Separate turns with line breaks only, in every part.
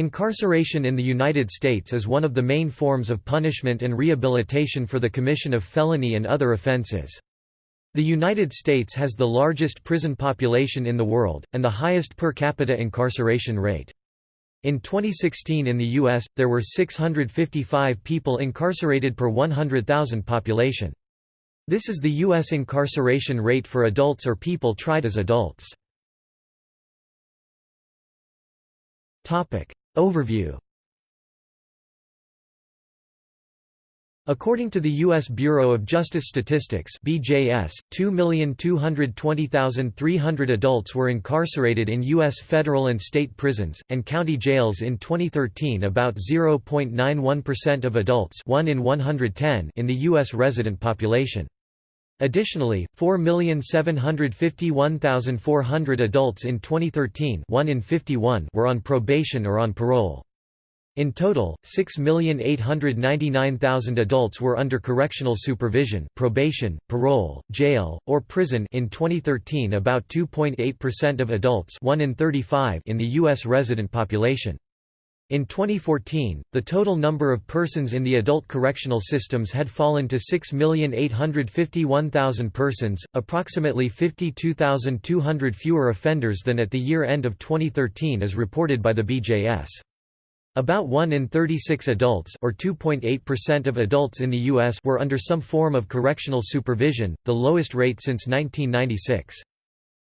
Incarceration in the United States is one of the main forms of punishment and rehabilitation for the commission of felony and other offenses. The United States has the largest prison population in the world, and the highest per capita incarceration rate. In 2016 in the U.S., there were 655 people incarcerated per 100,000 population. This is the U.S. incarceration rate for adults or people tried as adults. Overview According to the U.S. Bureau of Justice Statistics BJS, 2,220,300 adults were incarcerated in U.S. federal and state prisons, and county jails in 2013 about 0.91% of adults 1 in, 110 in the U.S. resident population. Additionally, 4,751,400 adults in 2013 1 in 51 were on probation or on parole. In total, 6,899,000 adults were under correctional supervision probation, parole, jail, or prison in 2013 about 2.8% of adults 1 in 35 in the U.S. resident population. In 2014, the total number of persons in the adult correctional systems had fallen to 6,851,000 persons, approximately 52,200 fewer offenders than at the year end of 2013 as reported by the BJS. About 1 in 36 adults or 2.8% of adults in the US were under some form of correctional supervision, the lowest rate since 1996.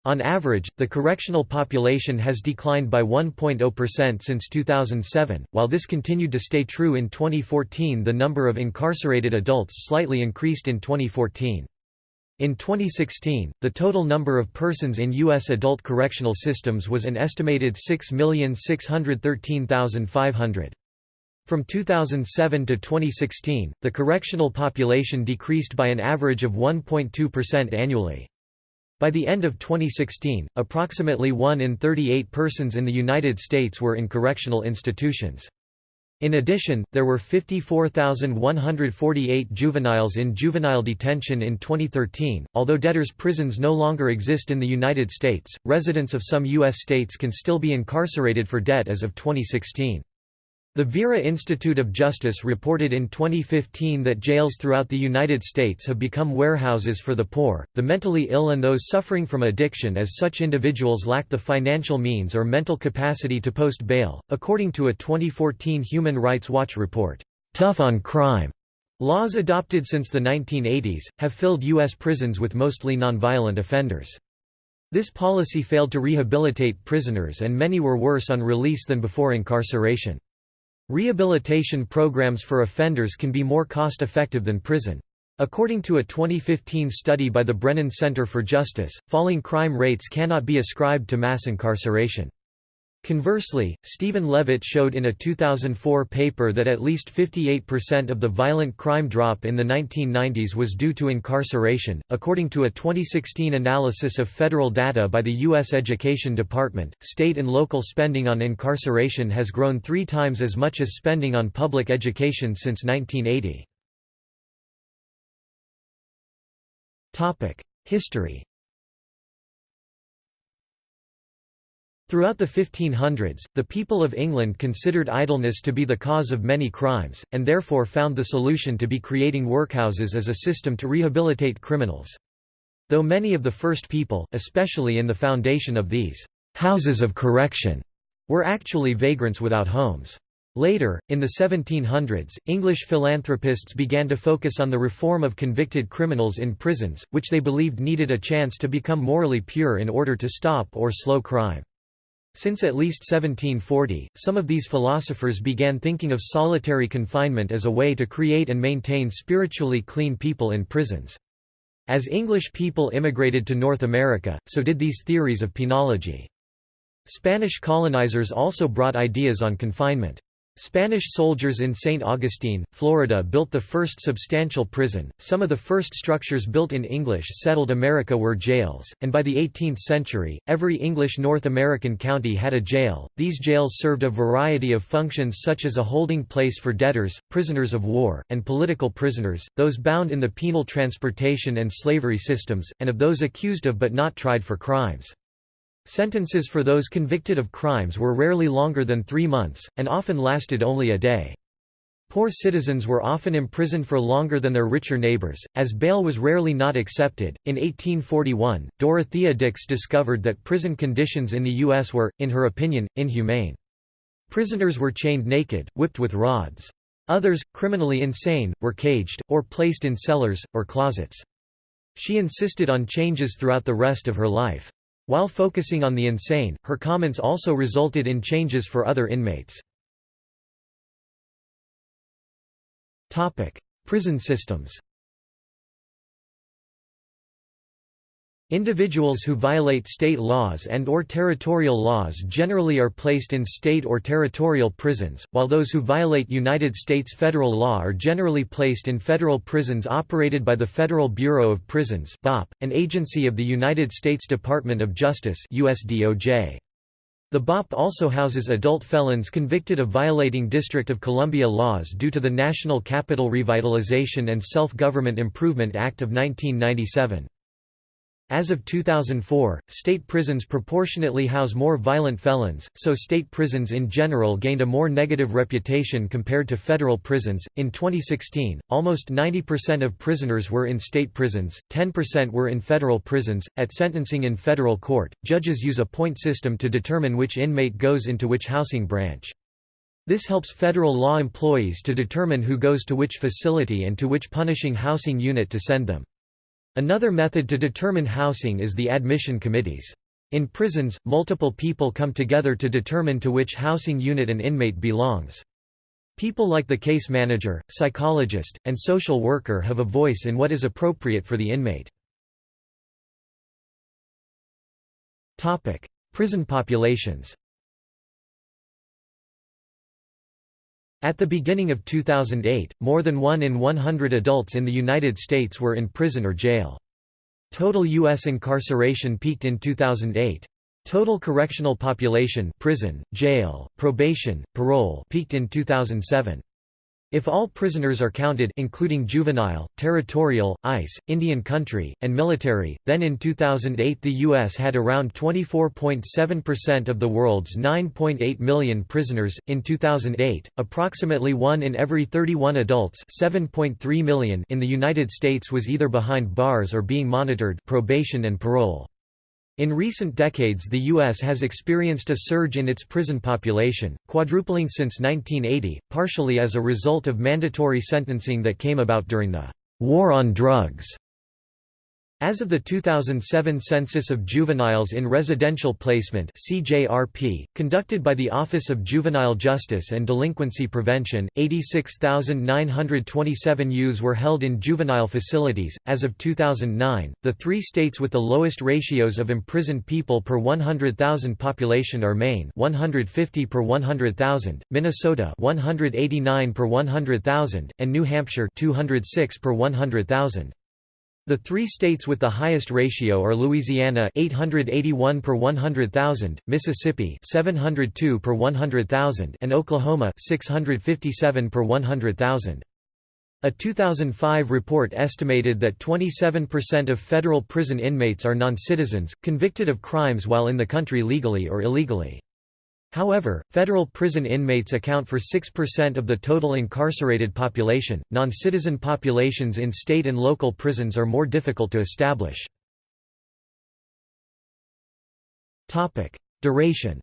On average, the correctional population has declined by 1.0% since 2007. While this continued to stay true in 2014, the number of incarcerated adults slightly increased in 2014. In 2016, the total number of persons in U.S. adult correctional systems was an estimated 6,613,500. From 2007 to 2016, the correctional population decreased by an average of 1.2% annually. By the end of 2016, approximately 1 in 38 persons in the United States were in correctional institutions. In addition, there were 54,148 juveniles in juvenile detention in 2013. Although debtors' prisons no longer exist in the United States, residents of some U.S. states can still be incarcerated for debt as of 2016. The Vera Institute of Justice reported in 2015 that jails throughout the United States have become warehouses for the poor, the mentally ill and those suffering from addiction as such individuals lack the financial means or mental capacity to post bail, according to a 2014 Human Rights Watch report. Tough on crime laws adopted since the 1980s, have filled U.S. prisons with mostly nonviolent offenders. This policy failed to rehabilitate prisoners and many were worse on release than before incarceration. Rehabilitation programs for offenders can be more cost-effective than prison. According to a 2015 study by the Brennan Center for Justice, falling crime rates cannot be ascribed to mass incarceration. Conversely, Steven Levitt showed in a 2004 paper that at least 58% of the violent crime drop in the 1990s was due to incarceration. According to a 2016 analysis of federal data by the U.S. Education Department, state and local spending on incarceration has grown three times as much as spending on public education since 1980. History Throughout the 1500s, the people of England considered idleness to be the cause of many crimes, and therefore found the solution to be creating workhouses as a system to rehabilitate criminals. Though many of the first people, especially in the foundation of these houses of correction, were actually vagrants without homes. Later, in the 1700s, English philanthropists began to focus on the reform of convicted criminals in prisons, which they believed needed a chance to become morally pure in order to stop or slow crime. Since at least 1740, some of these philosophers began thinking of solitary confinement as a way to create and maintain spiritually clean people in prisons. As English people immigrated to North America, so did these theories of penology. Spanish colonizers also brought ideas on confinement. Spanish soldiers in St. Augustine, Florida built the first substantial prison. Some of the first structures built in English settled America were jails, and by the 18th century, every English North American county had a jail. These jails served a variety of functions such as a holding place for debtors, prisoners of war, and political prisoners, those bound in the penal transportation and slavery systems, and of those accused of but not tried for crimes. Sentences for those convicted of crimes were rarely longer than three months, and often lasted only a day. Poor citizens were often imprisoned for longer than their richer neighbors, as bail was rarely not accepted. In 1841, Dorothea Dix discovered that prison conditions in the U.S. were, in her opinion, inhumane. Prisoners were chained naked, whipped with rods. Others, criminally insane, were caged, or placed in cellars, or closets. She insisted on changes throughout the rest of her life. While focusing on the insane, her comments also resulted in changes for other inmates. Prison systems Individuals who violate state laws and or territorial laws generally are placed in state or territorial prisons, while those who violate United States federal law are generally placed in federal prisons operated by the Federal Bureau of Prisons an agency of the United States Department of Justice USDOJ. The BOP also houses adult felons convicted of violating District of Columbia laws due to the National Capital Revitalization and Self-Government Improvement Act of 1997. As of 2004, state prisons proportionately house more violent felons, so state prisons in general gained a more negative reputation compared to federal prisons. In 2016, almost 90% of prisoners were in state prisons, 10% were in federal prisons. At sentencing in federal court, judges use a point system to determine which inmate goes into which housing branch. This helps federal law employees to determine who goes to which facility and to which punishing housing unit to send them. Another method to determine housing is the admission committees. In prisons, multiple people come together to determine to which housing unit an inmate belongs. People like the case manager, psychologist, and social worker have a voice in what is appropriate for the inmate. Prison populations At the beginning of 2008, more than 1 in 100 adults in the United States were in prison or jail. Total U.S. incarceration peaked in 2008. Total correctional population prison, jail, probation, parole peaked in 2007. If all prisoners are counted including juvenile, territorial, ICE, Indian country, and military, then in 2008 the U.S. had around 24.7% of the world's 9.8 million prisoners. In 2008, approximately 1 in every 31 adults 7.3 million in the United States was either behind bars or being monitored probation and parole. In recent decades the U.S. has experienced a surge in its prison population, quadrupling since 1980, partially as a result of mandatory sentencing that came about during the «war on drugs» As of the 2007 Census of Juveniles in Residential Placement CJRP, conducted by the Office of Juvenile Justice and Delinquency Prevention, 86,927 youths were held in juvenile facilities. As of 2009, the three states with the lowest ratios of imprisoned people per 100,000 population are Maine 150 per 100,000, Minnesota 189 per 100,000, and New Hampshire 206 per 100,000. The three states with the highest ratio are Louisiana 881 per 100,000, Mississippi 702 per 100,000 and Oklahoma 657 per 100,000. A 2005 report estimated that 27% of federal prison inmates are non-citizens, convicted of crimes while in the country legally or illegally. However, federal prison inmates account for 6% of the total incarcerated population. Non citizen populations in state and local prisons are more difficult to establish. Duration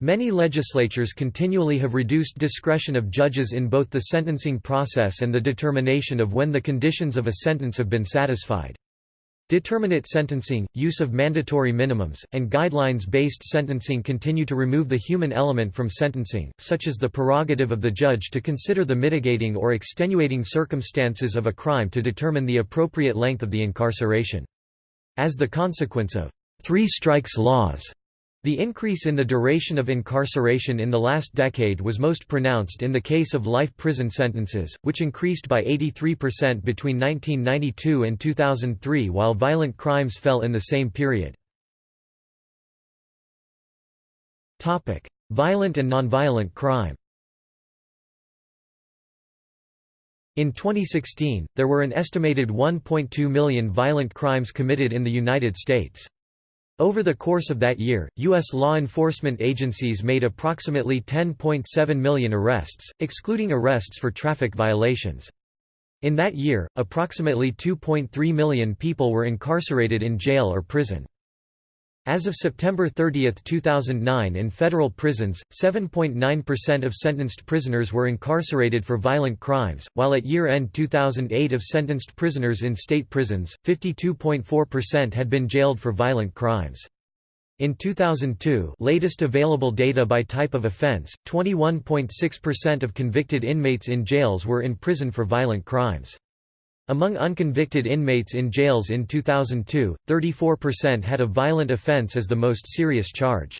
Many legislatures continually have reduced discretion of judges in both the sentencing process and the determination of when the conditions of a sentence have been satisfied. Determinate sentencing, use of mandatory minimums, and guidelines-based sentencing continue to remove the human element from sentencing, such as the prerogative of the judge to consider the mitigating or extenuating circumstances of a crime to determine the appropriate length of the incarceration. As the consequence of three strikes laws, the increase in the duration of incarceration in the last decade was most pronounced in the case of life prison sentences, which increased by 83% between 1992 and 2003 while violent crimes fell in the same period. Violent and nonviolent crime In 2016, there were an estimated 1.2 million violent crimes committed in the United States. Over the course of that year, U.S. law enforcement agencies made approximately 10.7 million arrests, excluding arrests for traffic violations. In that year, approximately 2.3 million people were incarcerated in jail or prison. As of September 30, 2009 in federal prisons, 7.9% of sentenced prisoners were incarcerated for violent crimes, while at year-end 2008 of sentenced prisoners in state prisons, 52.4% had been jailed for violent crimes. In 2002 latest available data by type of offense, 21.6% of convicted inmates in jails were in prison for violent crimes. Among unconvicted inmates in jails in 2002, 34% had a violent offense as the most serious charge.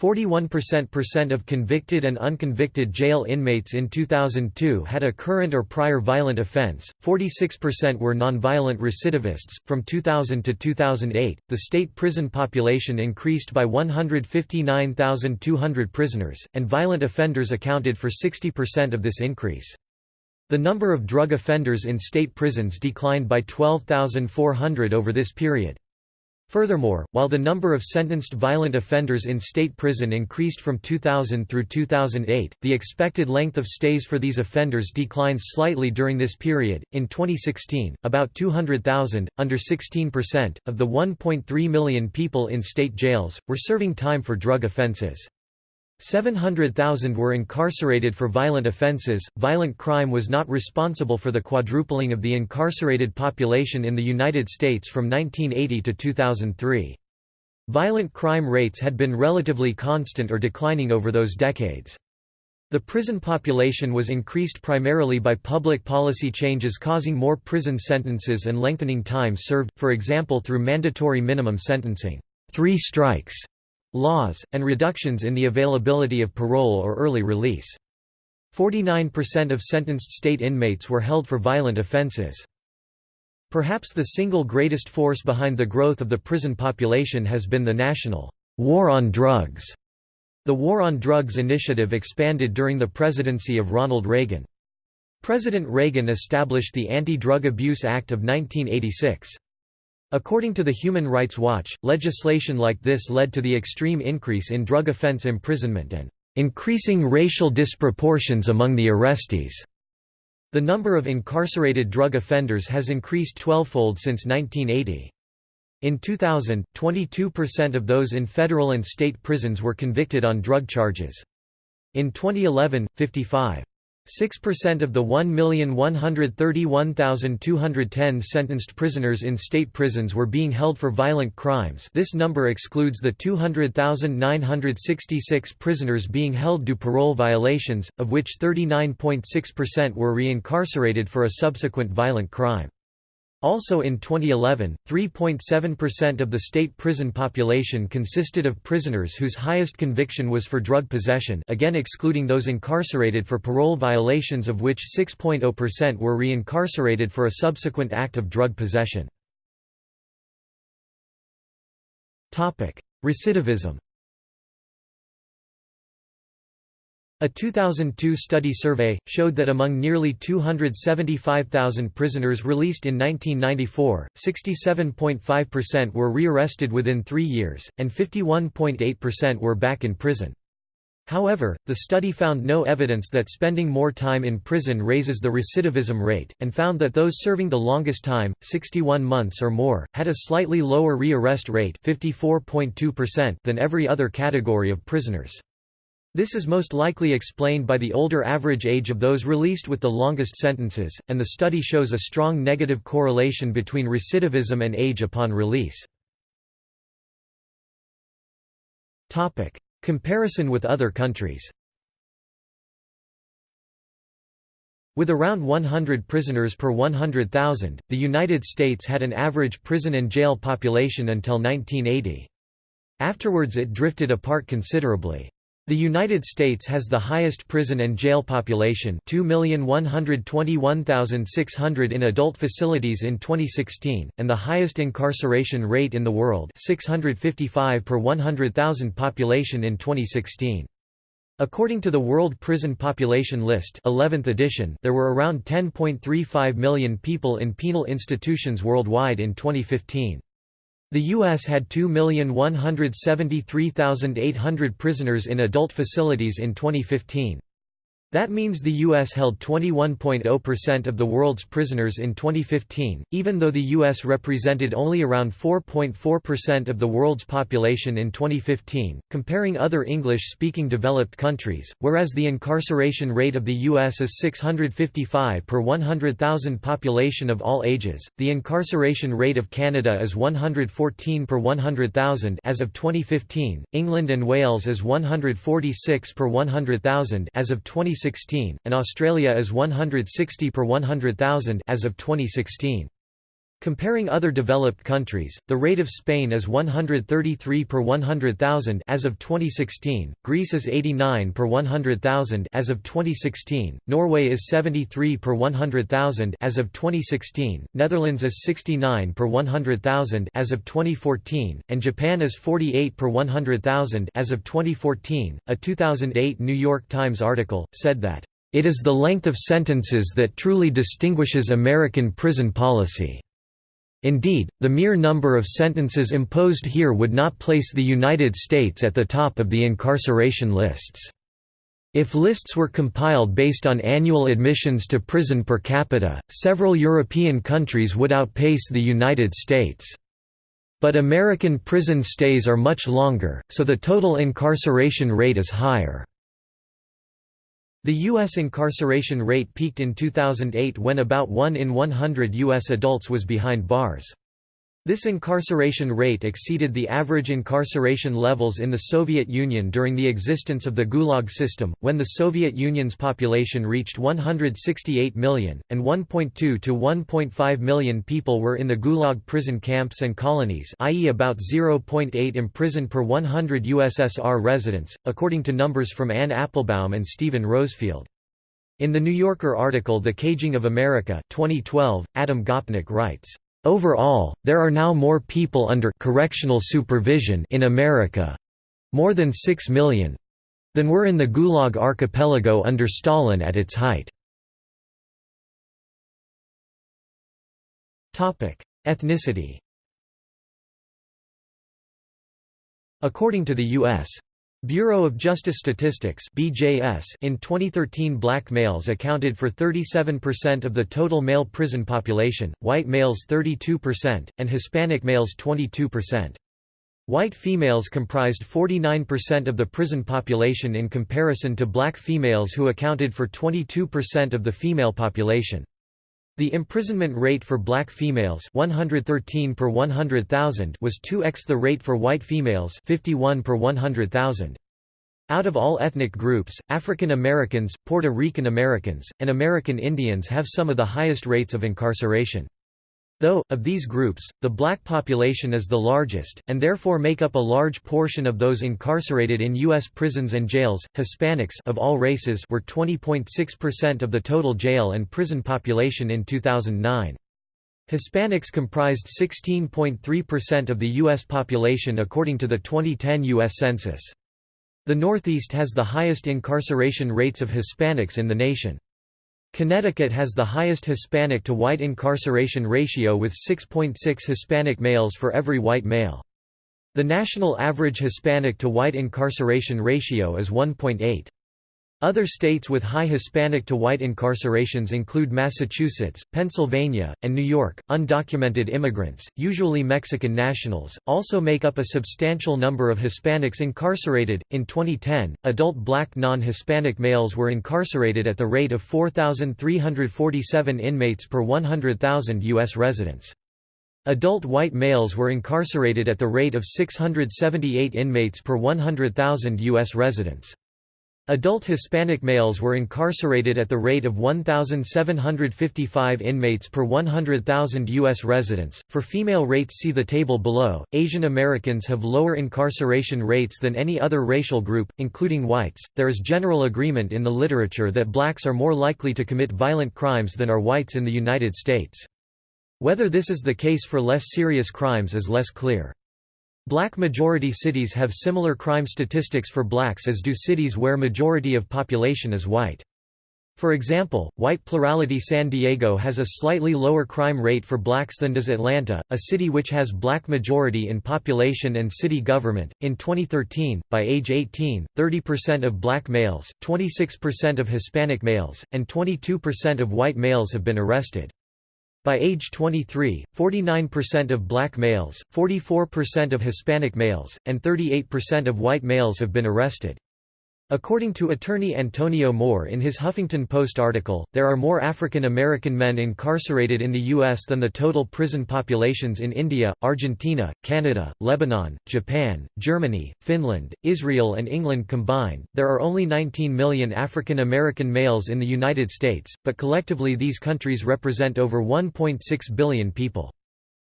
41% of convicted and unconvicted jail inmates in 2002 had a current or prior violent offense, 46% were nonviolent recidivists. From 2000 to 2008, the state prison population increased by 159,200 prisoners, and violent offenders accounted for 60% of this increase. The number of drug offenders in state prisons declined by 12,400 over this period. Furthermore, while the number of sentenced violent offenders in state prison increased from 2000 through 2008, the expected length of stays for these offenders declined slightly during this period. In 2016, about 200,000, under 16%, of the 1.3 million people in state jails, were serving time for drug offenses. 700,000 were incarcerated for violent offenses. Violent crime was not responsible for the quadrupling of the incarcerated population in the United States from 1980 to 2003. Violent crime rates had been relatively constant or declining over those decades. The prison population was increased primarily by public policy changes causing more prison sentences and lengthening time served, for example through mandatory minimum sentencing three strikes laws, and reductions in the availability of parole or early release. 49% of sentenced state inmates were held for violent offenses. Perhaps the single greatest force behind the growth of the prison population has been the national war on drugs. The War on Drugs initiative expanded during the presidency of Ronald Reagan. President Reagan established the Anti-Drug Abuse Act of 1986. According to the Human Rights Watch, legislation like this led to the extreme increase in drug offense imprisonment and increasing racial disproportions among the arrestees. The number of incarcerated drug offenders has increased twelvefold since 1980. In 2000, 22% of those in federal and state prisons were convicted on drug charges. In 2011, 55. 6% of the 1,131,210 sentenced prisoners in state prisons were being held for violent crimes this number excludes the 200,966 prisoners being held due parole violations, of which 39.6% were reincarcerated for a subsequent violent crime. Also in 2011, 3.7% of the state prison population consisted of prisoners whose highest conviction was for drug possession again excluding those incarcerated for parole violations of which 6.0% were reincarcerated for a subsequent act of drug possession. Recidivism A 2002 study survey, showed that among nearly 275,000 prisoners released in 1994, 67.5% were rearrested within three years, and 51.8% were back in prison. However, the study found no evidence that spending more time in prison raises the recidivism rate, and found that those serving the longest time, 61 months or more, had a slightly lower rearrest rate than every other category of prisoners. This is most likely explained by the older average age of those released with the longest sentences, and the study shows a strong negative correlation between recidivism and age upon release. Comparison with other countries With around 100 prisoners per 100,000, the United States had an average prison and jail population until 1980. Afterwards it drifted apart considerably. The United States has the highest prison and jail population 2,121,600 in adult facilities in 2016, and the highest incarceration rate in the world 655 per 100,000 population in 2016. According to the World Prison Population List 11th edition, there were around 10.35 million people in penal institutions worldwide in 2015. The U.S. had 2,173,800 prisoners in adult facilities in 2015. That means the U.S. held 21.0% of the world's prisoners in 2015, even though the U.S. represented only around 4.4% of the world's population in 2015, comparing other English-speaking developed countries, whereas the incarceration rate of the U.S. is 655 per 100,000 population of all ages, the incarceration rate of Canada is 114 per 100,000 as of 2015, England and Wales is 146 per 100,000 as of 2016 2016, and Australia is 160 per 100,000 as of 2016. Comparing other developed countries, the rate of Spain is 133 per 100,000 as of 2016, Greece is 89 per 100,000 as of 2016, Norway is 73 per 100,000 as of 2016, Netherlands is 69 per 100,000 as of 2014, and Japan is 48 per 100,000 as of 2014. A 2008 New York Times article said that it is the length of sentences that truly distinguishes American prison policy. Indeed, the mere number of sentences imposed here would not place the United States at the top of the incarceration lists. If lists were compiled based on annual admissions to prison per capita, several European countries would outpace the United States. But American prison stays are much longer, so the total incarceration rate is higher. The U.S. incarceration rate peaked in 2008 when about 1 in 100 U.S. adults was behind bars. This incarceration rate exceeded the average incarceration levels in the Soviet Union during the existence of the Gulag system, when the Soviet Union's population reached 168 million, and 1.2 to 1.5 million people were in the Gulag prison camps and colonies i.e. about 0.8 imprisoned per 100 USSR residents, according to numbers from Anne Applebaum and Steven Rosefielde. In the New Yorker article The Caging of America 2012, Adam Gopnik writes, Overall, there are now more people under correctional supervision in America—more than 6 million—than were in the Gulag archipelago under Stalin at its height. Ethnicity According to the U.S. Bureau of Justice Statistics (BJS) in 2013 black males accounted for 37% of the total male prison population, white males 32%, and Hispanic males 22%. White females comprised 49% of the prison population in comparison to black females who accounted for 22% of the female population. The imprisonment rate for black females 113 per 100,000 was 2x the rate for white females 51 per 100,000. Out of all ethnic groups, African Americans, Puerto Rican Americans, and American Indians have some of the highest rates of incarceration. Though, of these groups, the black population is the largest, and therefore make up a large portion of those incarcerated in U.S. prisons and jails, Hispanics of all races were 20.6% of the total jail and prison population in 2009. Hispanics comprised 16.3% of the U.S. population according to the 2010 U.S. Census. The Northeast has the highest incarceration rates of Hispanics in the nation. Connecticut has the highest Hispanic to white incarceration ratio with 6.6 Hispanic males for every white male. The national average Hispanic to white incarceration ratio is 1.8. Other states with high Hispanic to white incarcerations include Massachusetts, Pennsylvania, and New York. Undocumented immigrants, usually Mexican nationals, also make up a substantial number of Hispanics incarcerated. In 2010, adult black non Hispanic males were incarcerated at the rate of 4,347 inmates per 100,000 U.S. residents. Adult white males were incarcerated at the rate of 678 inmates per 100,000 U.S. residents. Adult Hispanic males were incarcerated at the rate of 1,755 inmates per 100,000 U.S. residents. For female rates, see the table below. Asian Americans have lower incarceration rates than any other racial group, including whites. There is general agreement in the literature that blacks are more likely to commit violent crimes than are whites in the United States. Whether this is the case for less serious crimes is less clear. Black majority cities have similar crime statistics for blacks as do cities where majority of population is white. For example, white plurality San Diego has a slightly lower crime rate for blacks than does Atlanta, a city which has black majority in population and city government. In 2013, by age 18, 30% of black males, 26% of Hispanic males, and 22% of white males have been arrested. By age 23, 49% of black males, 44% of Hispanic males, and 38% of white males have been arrested. According to attorney Antonio Moore in his Huffington Post article, there are more African American men incarcerated in the U.S. than the total prison populations in India, Argentina, Canada, Lebanon, Japan, Germany, Finland, Israel, and England combined. There are only 19 million African American males in the United States, but collectively these countries represent over 1.6 billion people.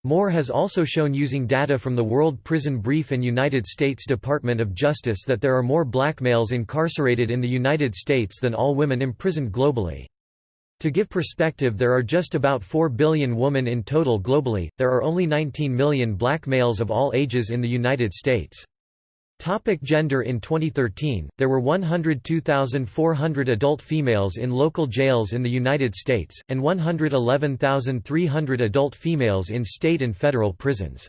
Moore has also shown using data from the World Prison Brief and United States Department of Justice that there are more black males incarcerated in the United States than all women imprisoned globally. To give perspective there are just about 4 billion women in total globally, there are only 19 million black males of all ages in the United States. Topic gender In 2013, there were 102,400 adult females in local jails in the United States, and 111,300 adult females in state and federal prisons.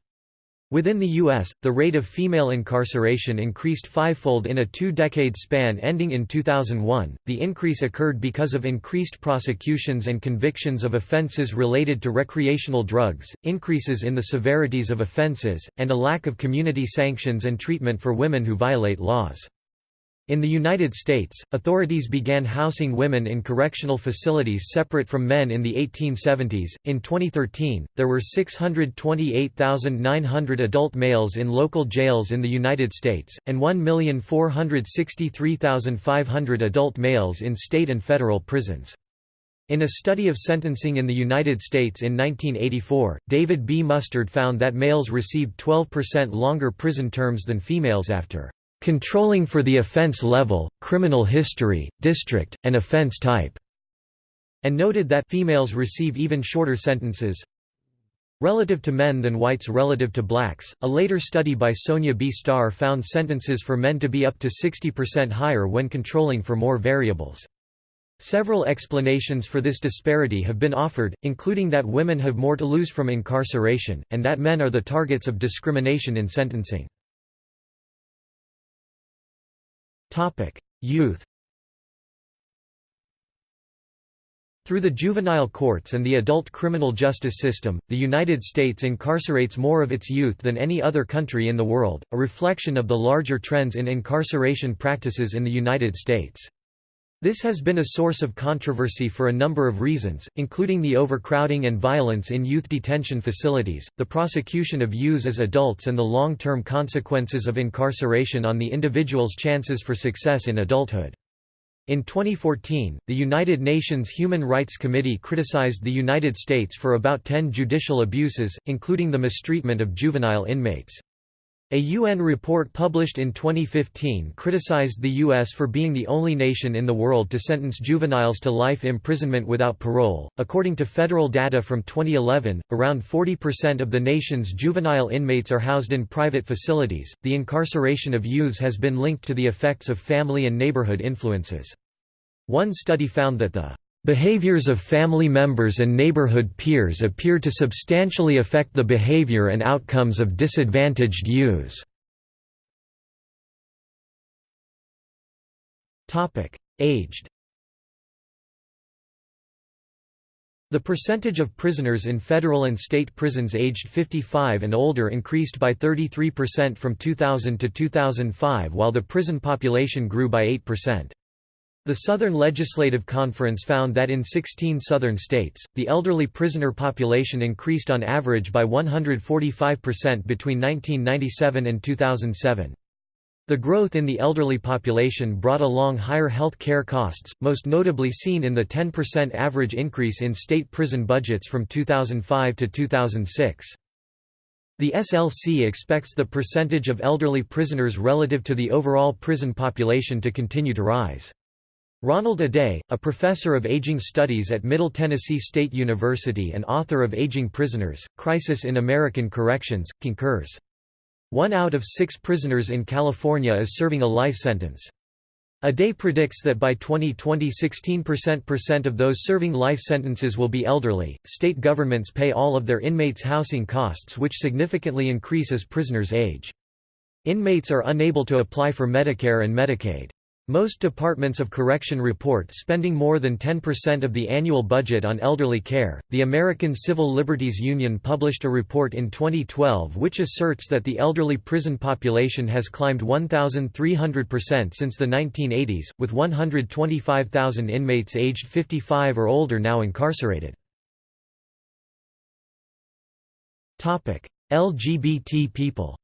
Within the U.S., the rate of female incarceration increased fivefold in a two-decade span ending in 2001. The increase occurred because of increased prosecutions and convictions of offenses related to recreational drugs, increases in the severities of offenses, and a lack of community sanctions and treatment for women who violate laws. In the United States, authorities began housing women in correctional facilities separate from men in the 1870s. In 2013, there were 628,900 adult males in local jails in the United States, and 1,463,500 adult males in state and federal prisons. In a study of sentencing in the United States in 1984, David B. Mustard found that males received 12% longer prison terms than females after controlling for the offense level, criminal history, district, and offense type, and noted that females receive even shorter sentences relative to men than whites relative to blacks. A later study by Sonja B. Starr found sentences for men to be up to 60% higher when controlling for more variables. Several explanations for this disparity have been offered, including that women have more to lose from incarceration, and that men are the targets of discrimination in sentencing. Youth Through the juvenile courts and the adult criminal justice system, the United States incarcerates more of its youth than any other country in the world, a reflection of the larger trends in incarceration practices in the United States. This has been a source of controversy for a number of reasons, including the overcrowding and violence in youth detention facilities, the prosecution of youths as adults and the long-term consequences of incarceration on the individual's chances for success in adulthood. In 2014, the United Nations Human Rights Committee criticized the United States for about 10 judicial abuses, including the mistreatment of juvenile inmates. A UN report published in 2015 criticized the U.S. for being the only nation in the world to sentence juveniles to life imprisonment without parole. According to federal data from 2011, around 40% of the nation's juvenile inmates are housed in private facilities. The incarceration of youths has been linked to the effects of family and neighborhood influences. One study found that the Behaviors of family members and neighborhood peers appear to substantially affect the behavior and outcomes of disadvantaged youths. Aged The percentage of prisoners in federal and state prisons aged 55 and older increased by 33% from 2000 to 2005 while the prison population grew by 8%. The Southern Legislative Conference found that in 16 southern states, the elderly prisoner population increased on average by 145% between 1997 and 2007. The growth in the elderly population brought along higher health care costs, most notably seen in the 10% average increase in state prison budgets from 2005 to 2006. The SLC expects the percentage of elderly prisoners relative to the overall prison population to continue to rise. Ronald Aday, a professor of aging studies at Middle Tennessee State University and author of Aging Prisoners, Crisis in American Corrections, concurs. One out of six prisoners in California is serving a life sentence. Aday predicts that by 2020 16% of those serving life sentences will be elderly. State governments pay all of their inmates' housing costs, which significantly increase as prisoners age. Inmates are unable to apply for Medicare and Medicaid. Most departments of correction report spending more than 10% of the annual budget on elderly care. The American Civil Liberties Union published a report in 2012 which asserts that the elderly prison population has climbed 1,300% since the 1980s, with 125,000 inmates aged 55 or older now incarcerated. LGBT people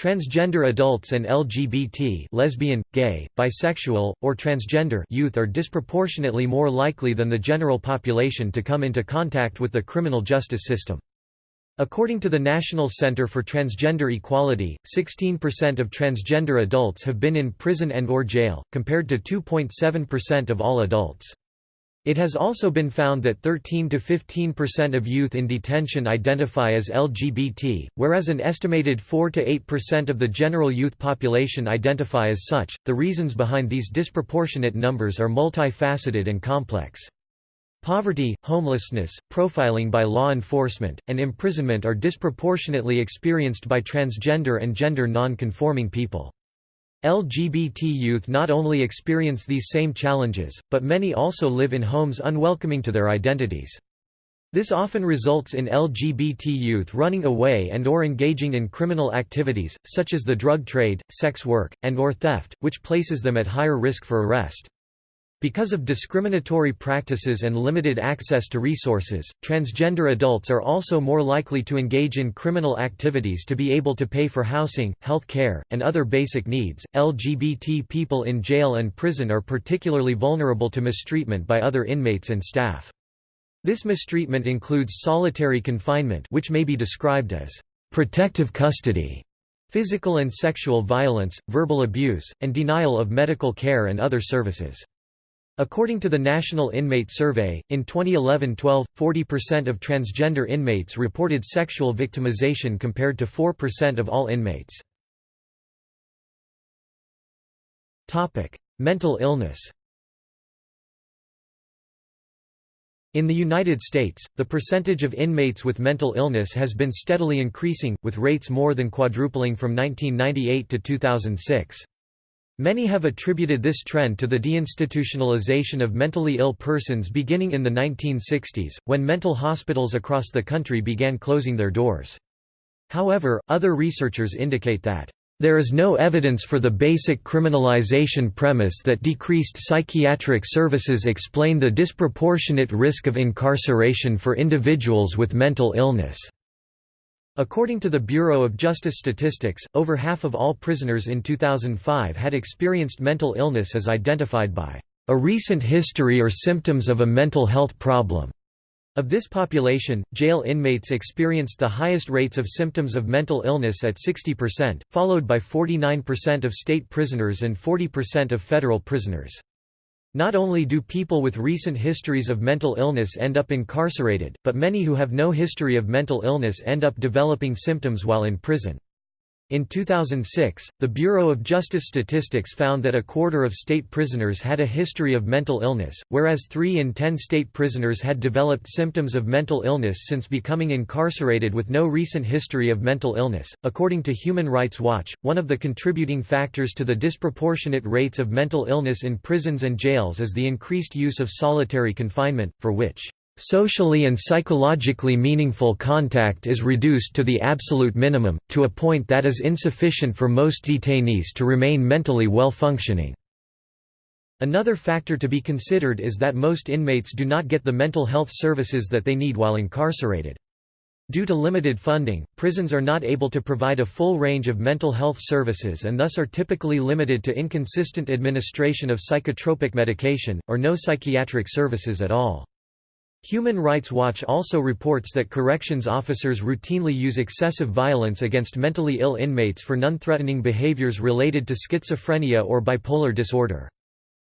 Transgender adults and LGBT lesbian, gay, bisexual, or transgender youth are disproportionately more likely than the general population to come into contact with the criminal justice system. According to the National Center for Transgender Equality, 16% of transgender adults have been in prison and or jail, compared to 2.7% of all adults. It has also been found that 13 to 15% of youth in detention identify as LGBT, whereas an estimated 4 to 8% of the general youth population identify as such. The reasons behind these disproportionate numbers are multifaceted and complex. Poverty, homelessness, profiling by law enforcement, and imprisonment are disproportionately experienced by transgender and gender non-conforming people. LGBT youth not only experience these same challenges, but many also live in homes unwelcoming to their identities. This often results in LGBT youth running away and or engaging in criminal activities, such as the drug trade, sex work, and or theft, which places them at higher risk for arrest. Because of discriminatory practices and limited access to resources, transgender adults are also more likely to engage in criminal activities to be able to pay for housing, health care, and other basic needs. LGBT people in jail and prison are particularly vulnerable to mistreatment by other inmates and staff. This mistreatment includes solitary confinement, which may be described as protective custody, physical and sexual violence, verbal abuse, and denial of medical care and other services. According to the National Inmate Survey, in 2011-12, 40% of transgender inmates reported sexual victimization compared to 4% of all inmates. Mental illness In the United States, the percentage of inmates with mental illness has been steadily increasing, with rates more than quadrupling from 1998 to 2006. Many have attributed this trend to the deinstitutionalization of mentally ill persons beginning in the 1960s, when mental hospitals across the country began closing their doors. However, other researchers indicate that there is no evidence for the basic criminalization premise that decreased psychiatric services explain the disproportionate risk of incarceration for individuals with mental illness. According to the Bureau of Justice Statistics, over half of all prisoners in 2005 had experienced mental illness as identified by a recent history or symptoms of a mental health problem. Of this population, jail inmates experienced the highest rates of symptoms of mental illness at 60%, followed by 49% of state prisoners and 40% of federal prisoners. Not only do people with recent histories of mental illness end up incarcerated, but many who have no history of mental illness end up developing symptoms while in prison. In 2006, the Bureau of Justice Statistics found that a quarter of state prisoners had a history of mental illness, whereas 3 in 10 state prisoners had developed symptoms of mental illness since becoming incarcerated with no recent history of mental illness. According to Human Rights Watch, one of the contributing factors to the disproportionate rates of mental illness in prisons and jails is the increased use of solitary confinement, for which Socially and psychologically meaningful contact is reduced to the absolute minimum, to a point that is insufficient for most detainees to remain mentally well-functioning. Another factor to be considered is that most inmates do not get the mental health services that they need while incarcerated. Due to limited funding, prisons are not able to provide a full range of mental health services and thus are typically limited to inconsistent administration of psychotropic medication, or no psychiatric services at all. Human Rights Watch also reports that corrections officers routinely use excessive violence against mentally ill inmates for non-threatening behaviors related to schizophrenia or bipolar disorder.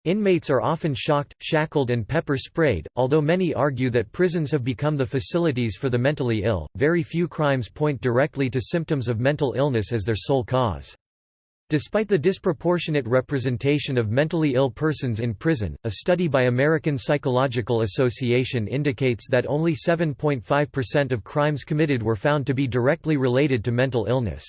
Inmates are often shocked, shackled and pepper-sprayed. Although many argue that prisons have become the facilities for the mentally ill, very few crimes point directly to symptoms of mental illness as their sole cause. Despite the disproportionate representation of mentally ill persons in prison, a study by American Psychological Association indicates that only 7.5% of crimes committed were found to be directly related to mental illness.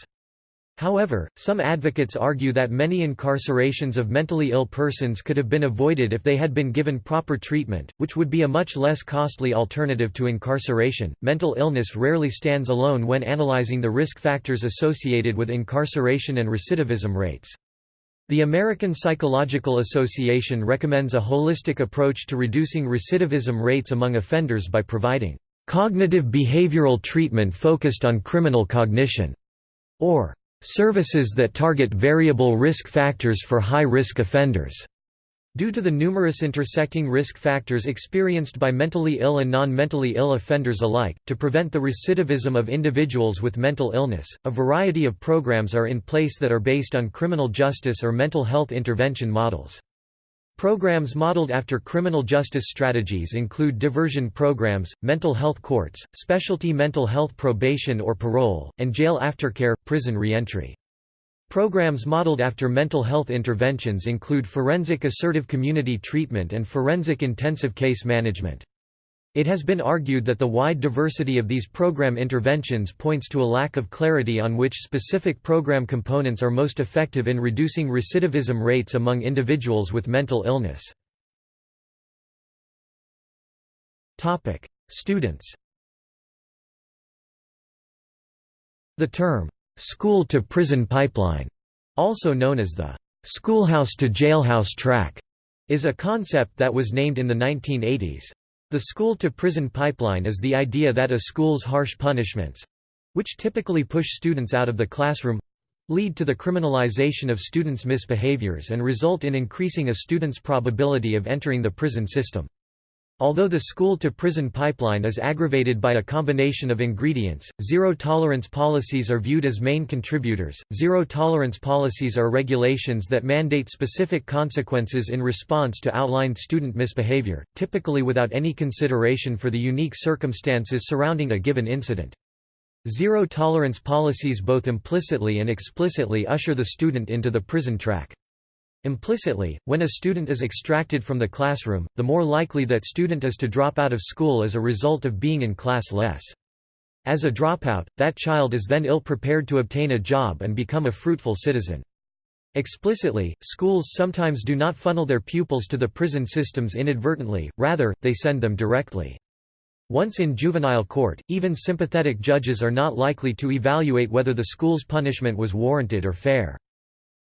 However, some advocates argue that many incarcerations of mentally ill persons could have been avoided if they had been given proper treatment, which would be a much less costly alternative to incarceration. Mental illness rarely stands alone when analyzing the risk factors associated with incarceration and recidivism rates. The American Psychological Association recommends a holistic approach to reducing recidivism rates among offenders by providing cognitive behavioral treatment focused on criminal cognition, or Services that target variable risk factors for high-risk offenders. Due to the numerous intersecting risk factors experienced by mentally ill and non-mentally ill offenders alike, to prevent the recidivism of individuals with mental illness, a variety of programs are in place that are based on criminal justice or mental health intervention models. Programs modeled after criminal justice strategies include diversion programs, mental health courts, specialty mental health probation or parole, and jail aftercare, prison reentry. Programs modeled after mental health interventions include forensic assertive community treatment and forensic intensive case management. It has been argued that the wide diversity of these program interventions points to a lack of clarity on which specific program components are most effective in reducing recidivism rates among individuals with mental illness. Topic: Students The term, "'school-to-prison pipeline' also known as the "'schoolhouse-to-jailhouse track' is a concept that was named in the 1980s. The school-to-prison pipeline is the idea that a school's harsh punishments—which typically push students out of the classroom—lead to the criminalization of students' misbehaviors and result in increasing a student's probability of entering the prison system. Although the school-to-prison pipeline is aggravated by a combination of ingredients, zero-tolerance policies are viewed as main contributors. Zero-tolerance policies are regulations that mandate specific consequences in response to outlined student misbehavior, typically without any consideration for the unique circumstances surrounding a given incident. Zero-tolerance policies both implicitly and explicitly usher the student into the prison track. Implicitly, when a student is extracted from the classroom, the more likely that student is to drop out of school as a result of being in class less. As a dropout, that child is then ill-prepared to obtain a job and become a fruitful citizen. Explicitly, schools sometimes do not funnel their pupils to the prison systems inadvertently, rather, they send them directly. Once in juvenile court, even sympathetic judges are not likely to evaluate whether the school's punishment was warranted or fair.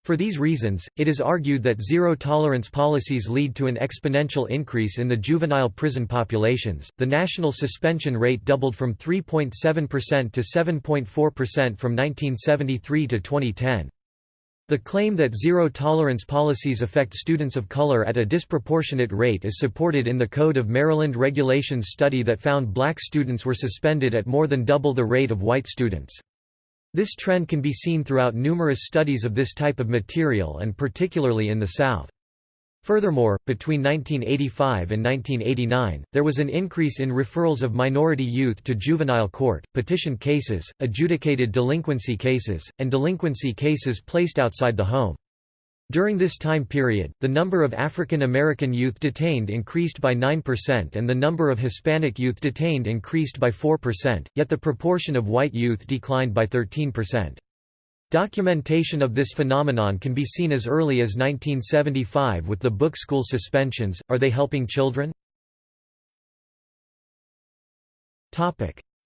For these reasons, it is argued that zero-tolerance policies lead to an exponential increase in the juvenile prison populations. The national suspension rate doubled from 3.7% to 7.4% from 1973 to 2010. The claim that zero-tolerance policies affect students of color at a disproportionate rate is supported in the Code of Maryland Regulations study that found black students were suspended at more than double the rate of white students. This trend can be seen throughout numerous studies of this type of material and particularly in the South. Furthermore, between 1985 and 1989, there was an increase in referrals of minority youth to juvenile court, petition cases, adjudicated delinquency cases, and delinquency cases placed outside the home. During this time period, the number of African American youth detained increased by 9% and the number of Hispanic youth detained increased by 4%, yet the proportion of white youth declined by 13%. Documentation of this phenomenon can be seen as early as 1975 with the book School Suspensions, Are They Helping Children?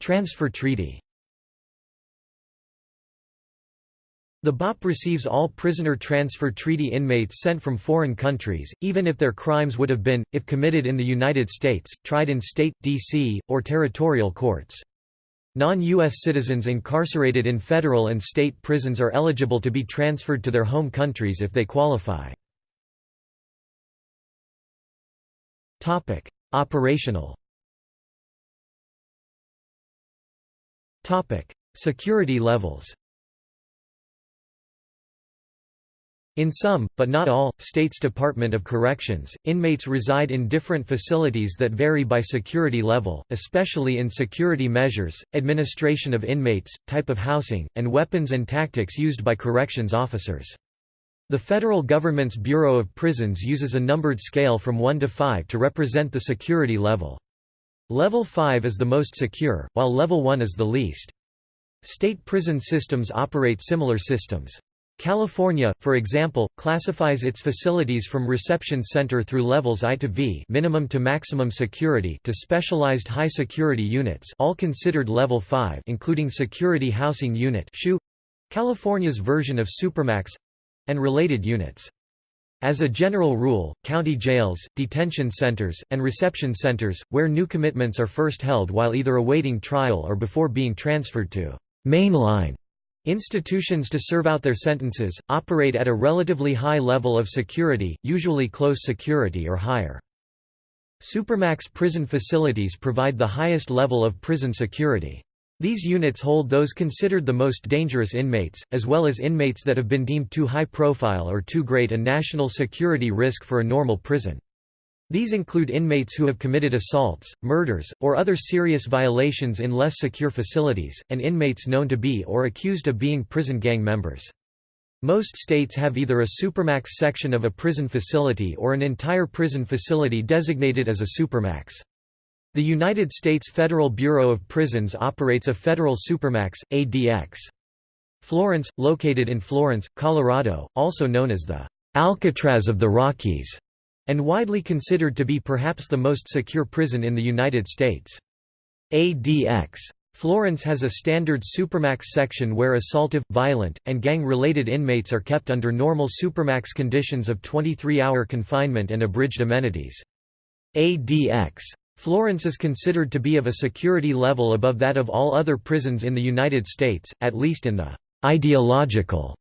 Transfer Treaty The BOP receives all prisoner transfer treaty inmates sent from foreign countries, even if their crimes would have been, if committed in the United States, tried in state, D.C., or territorial courts. Non-U.S. citizens incarcerated in federal and state prisons are eligible to be transferred to their home countries if they qualify. Operational Security levels In some, but not all, states' Department of Corrections, inmates reside in different facilities that vary by security level, especially in security measures, administration of inmates, type of housing, and weapons and tactics used by corrections officers. The federal government's Bureau of Prisons uses a numbered scale from 1 to 5 to represent the security level. Level 5 is the most secure, while Level 1 is the least. State prison systems operate similar systems. California, for example, classifies its facilities from reception center through levels I to V minimum to maximum security to specialized high security units all considered level 5 including security housing unit California's version of Supermax and related units. As a general rule, county jails, detention centers, and reception centers, where new commitments are first held while either awaiting trial or before being transferred to mainline Institutions to serve out their sentences, operate at a relatively high level of security, usually close security or higher. Supermax prison facilities provide the highest level of prison security. These units hold those considered the most dangerous inmates, as well as inmates that have been deemed too high profile or too great a national security risk for a normal prison. These include inmates who have committed assaults, murders, or other serious violations in less secure facilities, and inmates known to be or accused of being prison gang members. Most states have either a supermax section of a prison facility or an entire prison facility designated as a supermax. The United States Federal Bureau of Prisons operates a federal supermax, ADX. Florence, located in Florence, Colorado, also known as the Alcatraz of the Rockies, and widely considered to be perhaps the most secure prison in the United States. ADX. Florence has a standard Supermax section where assaultive, violent, and gang-related inmates are kept under normal Supermax conditions of 23-hour confinement and abridged amenities. ADX. Florence is considered to be of a security level above that of all other prisons in the United States, at least in the ideological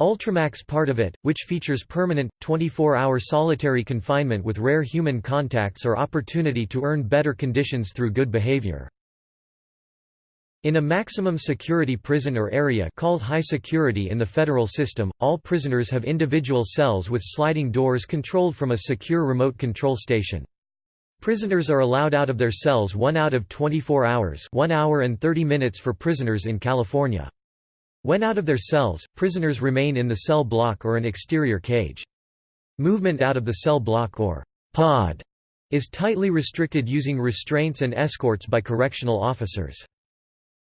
Ultramax part of it, which features permanent, 24-hour solitary confinement with rare human contacts or opportunity to earn better conditions through good behavior. In a maximum security prison or area called high security in the federal system, all prisoners have individual cells with sliding doors controlled from a secure remote control station. Prisoners are allowed out of their cells 1 out of 24 hours 1 hour and 30 minutes for prisoners in California. When out of their cells, prisoners remain in the cell block or an exterior cage. Movement out of the cell block or pod is tightly restricted using restraints and escorts by correctional officers.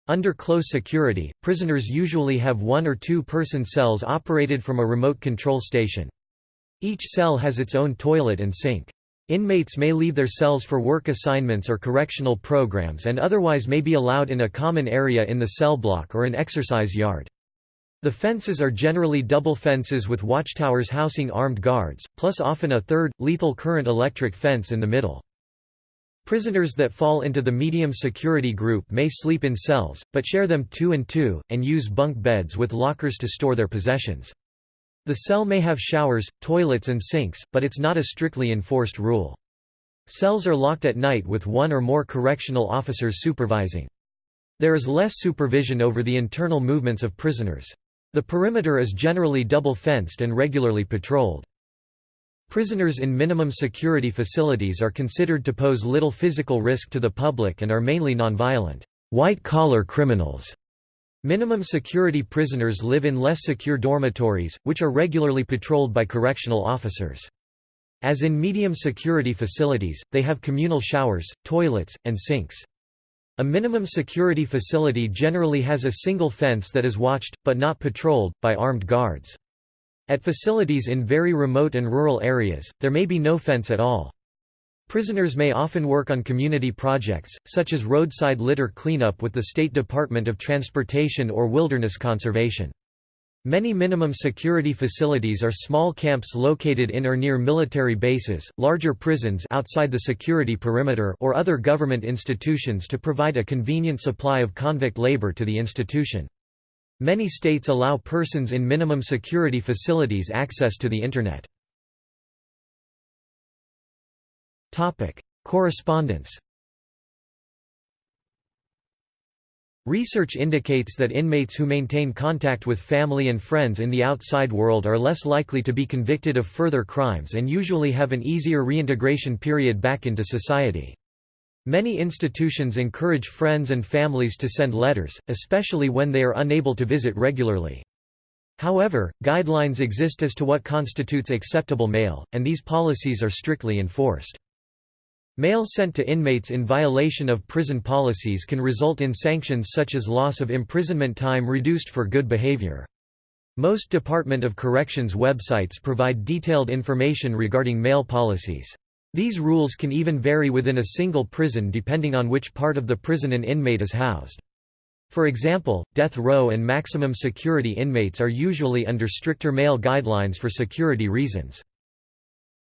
Under close security, prisoners usually have one or two person cells operated from a remote control station. Each cell has its own toilet and sink. Inmates may leave their cells for work assignments or correctional programs and otherwise may be allowed in a common area in the cell block or an exercise yard. The fences are generally double fences with watchtowers housing armed guards, plus often a third, lethal current electric fence in the middle. Prisoners that fall into the medium security group may sleep in cells, but share them two and two, and use bunk beds with lockers to store their possessions. The cell may have showers, toilets and sinks, but it's not a strictly enforced rule. Cells are locked at night with one or more correctional officers supervising. There is less supervision over the internal movements of prisoners. The perimeter is generally double-fenced and regularly patrolled. Prisoners in minimum security facilities are considered to pose little physical risk to the public and are mainly nonviolent, white-collar criminals. Minimum security prisoners live in less secure dormitories, which are regularly patrolled by correctional officers. As in medium security facilities, they have communal showers, toilets, and sinks. A minimum security facility generally has a single fence that is watched, but not patrolled, by armed guards. At facilities in very remote and rural areas, there may be no fence at all. Prisoners may often work on community projects, such as roadside litter cleanup with the State Department of Transportation or wilderness conservation. Many minimum security facilities are small camps located in or near military bases, larger prisons outside the security perimeter or other government institutions to provide a convenient supply of convict labor to the institution. Many states allow persons in minimum security facilities access to the Internet. Correspondence. Research indicates that inmates who maintain contact with family and friends in the outside world are less likely to be convicted of further crimes and usually have an easier reintegration period back into society. Many institutions encourage friends and families to send letters, especially when they are unable to visit regularly. However, guidelines exist as to what constitutes acceptable mail, and these policies are strictly enforced. Mail sent to inmates in violation of prison policies can result in sanctions such as loss of imprisonment time reduced for good behavior. Most Department of Corrections websites provide detailed information regarding mail policies. These rules can even vary within a single prison depending on which part of the prison an inmate is housed. For example, death row and maximum security inmates are usually under stricter mail guidelines for security reasons.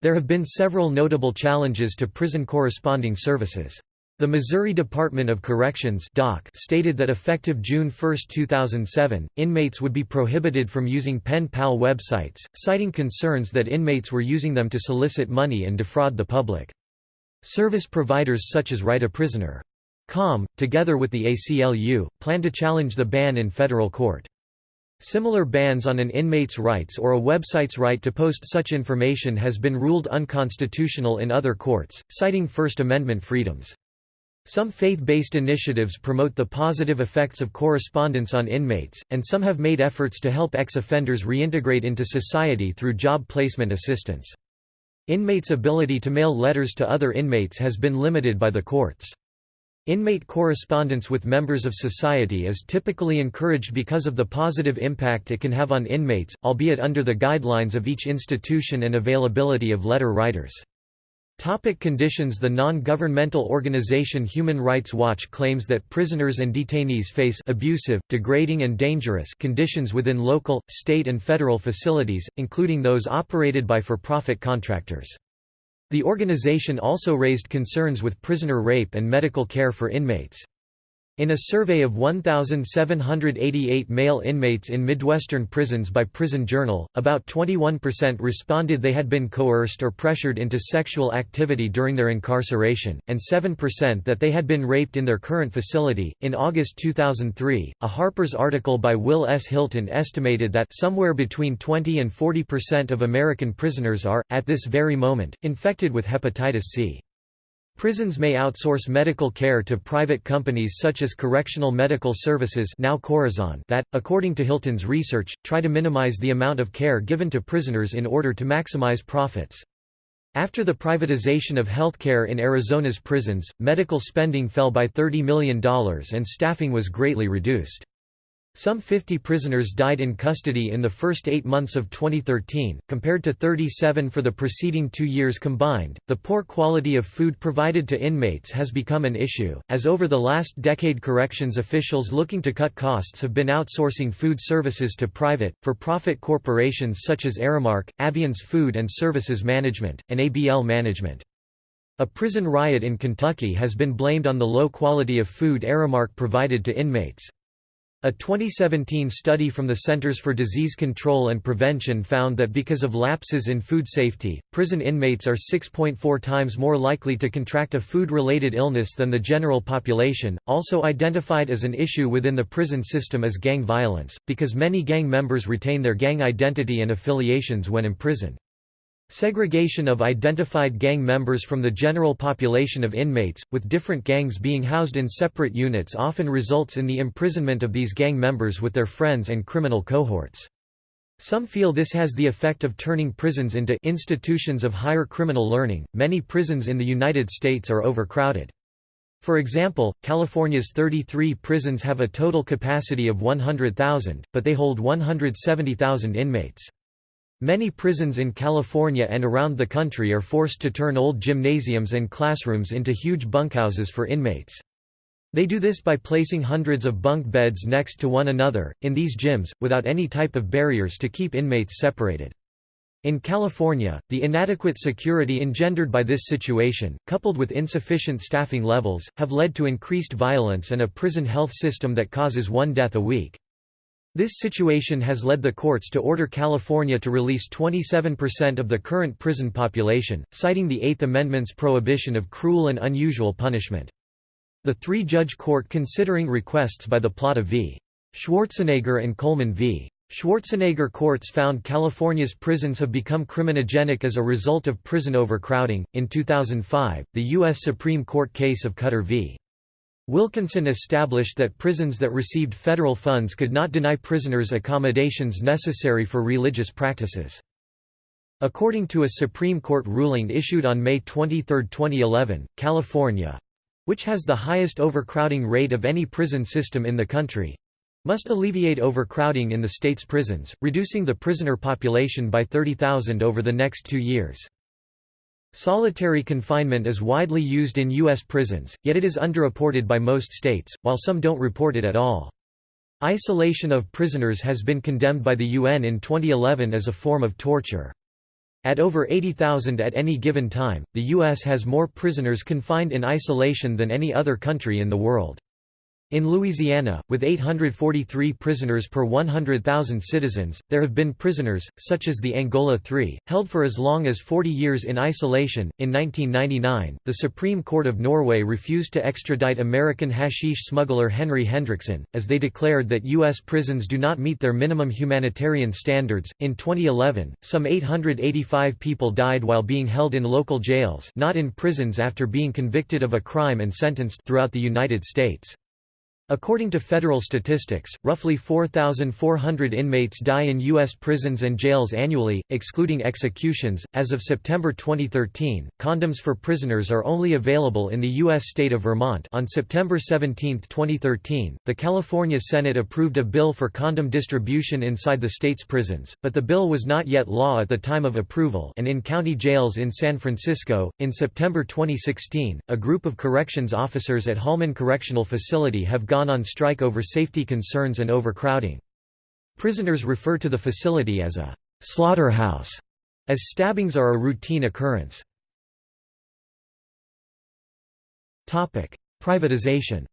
There have been several notable challenges to prison corresponding services. The Missouri Department of Corrections stated that effective June 1, 2007, inmates would be prohibited from using pen pal websites, citing concerns that inmates were using them to solicit money and defraud the public. Service providers such as Write-A-Prisoner.com, together with the ACLU, plan to challenge the ban in federal court. Similar bans on an inmate's rights or a website's right to post such information has been ruled unconstitutional in other courts, citing First Amendment freedoms. Some faith-based initiatives promote the positive effects of correspondence on inmates, and some have made efforts to help ex-offenders reintegrate into society through job placement assistance. Inmates' ability to mail letters to other inmates has been limited by the courts. Inmate correspondence with members of society is typically encouraged because of the positive impact it can have on inmates, albeit under the guidelines of each institution and availability of letter writers. Topic conditions The non-governmental organization Human Rights Watch claims that prisoners and detainees face abusive, degrading and dangerous conditions within local, state and federal facilities, including those operated by for-profit contractors. The organization also raised concerns with prisoner rape and medical care for inmates. In a survey of 1,788 male inmates in Midwestern prisons by Prison Journal, about 21% responded they had been coerced or pressured into sexual activity during their incarceration, and 7% that they had been raped in their current facility. In August 2003, a Harper's article by Wil S. Hylton estimated that somewhere between 20 and 40% of American prisoners are, at this very moment, infected with hepatitis C. Prisons may outsource medical care to private companies such as Correctional Medical Services now Corizon that, according to Hylton's research, try to minimize the amount of care given to prisoners in order to maximize profits. After the privatization of healthcare in Arizona's prisons, medical spending fell by $30 million and staffing was greatly reduced. Some 50 prisoners died in custody in the first eight months of 2013, compared to 37 for the preceding two years combined. The poor quality of food provided to inmates has become an issue, as over the last decade corrections officials looking to cut costs have been outsourcing food services to private, for profit corporations such as Aramark, Aviands Food and Services Management, and ABL Management. A prison riot in Kentucky has been blamed on the low quality of food Aramark provided to inmates. A 2017 study from the Centers for Disease Control and Prevention found that because of lapses in food safety, prison inmates are 6.4 times more likely to contract a food-related illness than the general population. Also identified as an issue within the prison system is gang violence, because many gang members retain their gang identity and affiliations when imprisoned. Segregation of identified gang members from the general population of inmates, with different gangs being housed in separate units often results in the imprisonment of these gang members with their friends and criminal cohorts. Some feel this has the effect of turning prisons into institutions of higher criminal learning. Many prisons in the United States are overcrowded. For example, California's 33 prisons have a total capacity of 100,000, but they hold 170,000 inmates. Many prisons in California and around the country are forced to turn old gymnasiums and classrooms into huge bunkhouses for inmates. They do this by placing hundreds of bunk beds next to one another, in these gyms, without any type of barriers to keep inmates separated. In California, the inadequate security engendered by this situation, coupled with insufficient staffing levels, have led to increased violence and a prison health system that causes one death a week. This situation has led the courts to order California to release 27% of the current prison population, citing the Eighth Amendment's prohibition of cruel and unusual punishment. The three-judge court considering requests by the Plata v. Schwarzenegger and Coleman v. Schwarzenegger courts found California's prisons have become criminogenic as a result of prison overcrowding. In 2005, the U.S. Supreme Court case of Cutter v. Wilkinson established that prisons that received federal funds could not deny prisoners accommodations necessary for religious practices. According to a Supreme Court ruling issued on May 23, 2011, California which has the highest overcrowding rate of any prison system in the country, must alleviate overcrowding in the state's prisons, reducing the prisoner population by 30,000 over the next two years. Solitary confinement is widely used in U.S. prisons, yet it is underreported by most states, while some don't report it at all. Isolation of prisoners has been condemned by the UN in 2011 as a form of torture. At over 80,000 at any given time, the U.S. has more prisoners confined in isolation than any other country in the world. In Louisiana, with 843 prisoners per 100,000 citizens, there have been prisoners, such as the Angola Three, held for as long as 40 years in isolation. In 1999, the Supreme Court of Norway refused to extradite American hashish smuggler Henry Hendrickson, as they declared that U.S. prisons do not meet their minimum humanitarian standards. In 2011, some 885 people died while being held in local jails, not in prisons after being convicted of a crime and sentenced throughout the United States. According to federal statistics, roughly 4,400 inmates die in U.S. prisons and jails annually, excluding executions. As of September 2013, condoms for prisoners are only available in the U.S. state of Vermont. On September 17, 2013, the California Senate approved a bill for condom distribution inside the state's prisons, but the bill was not yet law at the time of approval. And in county jails in San Francisco, in September 2016, a group of corrections officers at Holman Correctional Facility have gone on strike over safety concerns and overcrowding. Prisoners refer to the facility as a slaughterhouse, as stabbings are a routine occurrence. Privatization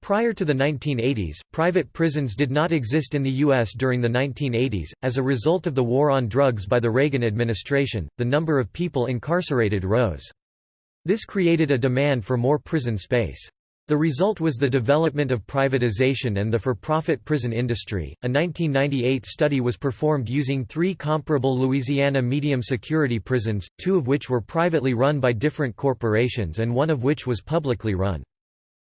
Prior to the 1980s, private prisons did not exist in the U.S. during the 1980s. As a result of the war on drugs by the Reagan administration, the number of people incarcerated rose. This created a demand for more prison space. The result was the development of privatization and the for-profit prison industry. A 1998 study was performed using three comparable Louisiana medium-security prisons, two of which were privately run by different corporations and one of which was publicly run.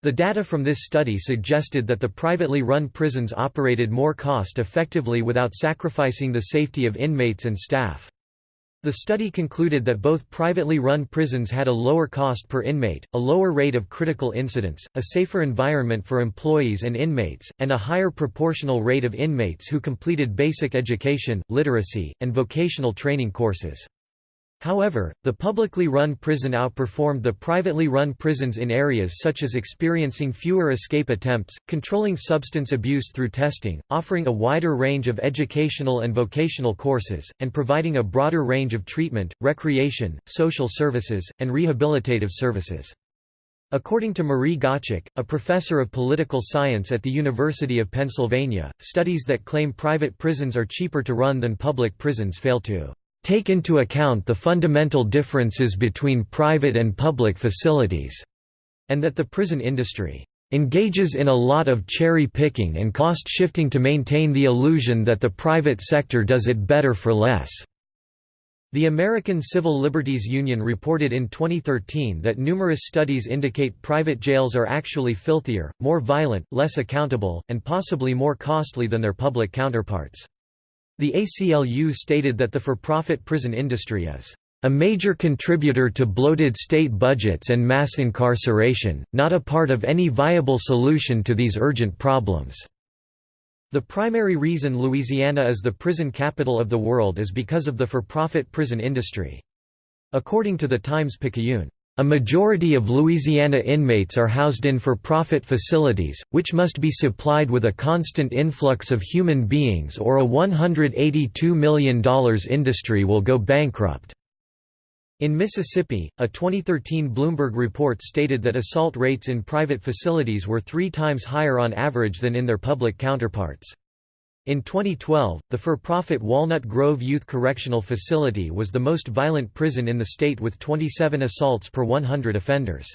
The data from this study suggested that the privately run prisons operated more cost-effectively without sacrificing the safety of inmates and staff. The study concluded that both privately run prisons had a lower cost per inmate, a lower rate of critical incidents, a safer environment for employees and inmates, and a higher proportional rate of inmates who completed basic education, literacy, and vocational training courses. However, the publicly run prison outperformed the privately run prisons in areas such as experiencing fewer escape attempts, controlling substance abuse through testing, offering a wider range of educational and vocational courses, and providing a broader range of treatment, recreation, social services, and rehabilitative services. According to Marie Gottschalk, a professor of political science at the University of Pennsylvania, studies that claim private prisons are cheaper to run than public prisons fail to take into account the fundamental differences between private and public facilities, and that the prison industry engages in a lot of cherry-picking and cost-shifting to maintain the illusion that the private sector does it better for less." The American Civil Liberties Union reported in 2013 that numerous studies indicate private jails are actually filthier, more violent, less accountable, and possibly more costly than their public counterparts. The ACLU stated that the for-profit prison industry is a major contributor to bloated state budgets and mass incarceration, not a part of any viable solution to these urgent problems." The primary reason Louisiana is the prison capital of the world is because of the for-profit prison industry. According to the Times-Picayune, a majority of Louisiana inmates are housed in for-profit facilities, which must be supplied with a constant influx of human beings or a $182 million industry will go bankrupt. In Mississippi, a 2013 Bloomberg report stated that assault rates in private facilities were three times higher on average than in their public counterparts. In 2012, the for-profit Walnut Grove Youth Correctional Facility was the most violent prison in the state with 27 assaults per 100 offenders.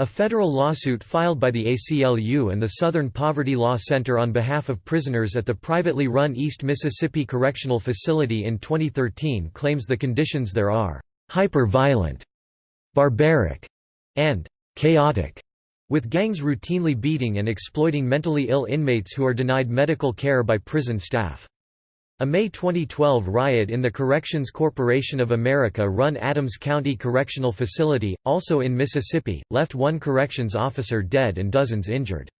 A federal lawsuit filed by the ACLU and the Southern Poverty Law Center on behalf of prisoners at the privately run East Mississippi Correctional Facility in 2013 claims the conditions there are hyper-violent, barbaric, and chaotic, with gangs routinely beating and exploiting mentally ill inmates who are denied medical care by prison staff. A May 2012 riot in the Corrections Corporation of America-run Adams County Correctional Facility, also in Mississippi, left one corrections officer dead and dozens injured.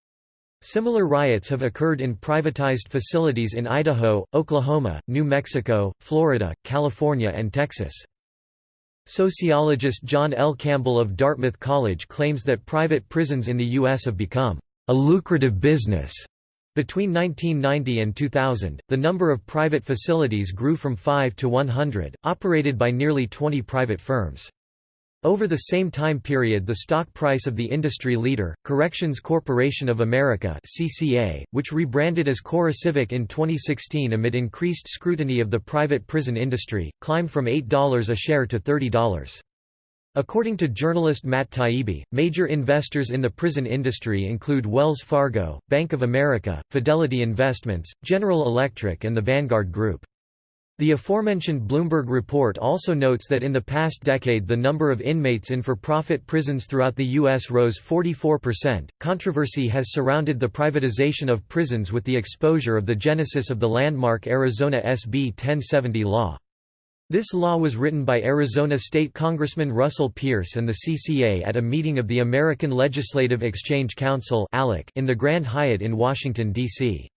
Similar riots have occurred in privatized facilities in Idaho, Oklahoma, New Mexico, Florida, California and Texas. Sociologist John L. Campbell of Dartmouth College claims that private prisons in the U.S. have become a lucrative business between 1990 and 2000, the number of private facilities grew from 5 to 100, operated by nearly 20 private firms. Over the same time period the stock price of the industry leader, Corrections Corporation of America CCA, which rebranded as CoreCivic in 2016 amid increased scrutiny of the private prison industry, climbed from $8 a share to $30. According to journalist Matt Taibbi, major investors in the prison industry include Wells Fargo, Bank of America, Fidelity Investments, General Electric and the Vanguard Group. The aforementioned Bloomberg report also notes that in the past decade the number of inmates in for-profit prisons throughout the U.S. rose 44%. Controversy has surrounded the privatization of prisons with the exposure of the genesis of the landmark Arizona SB 1070 law. This law was written by Arizona State Congressman Russell Pearce and the CCA at a meeting of the American Legislative Exchange Council in the Grand Hyatt in Washington, D.C.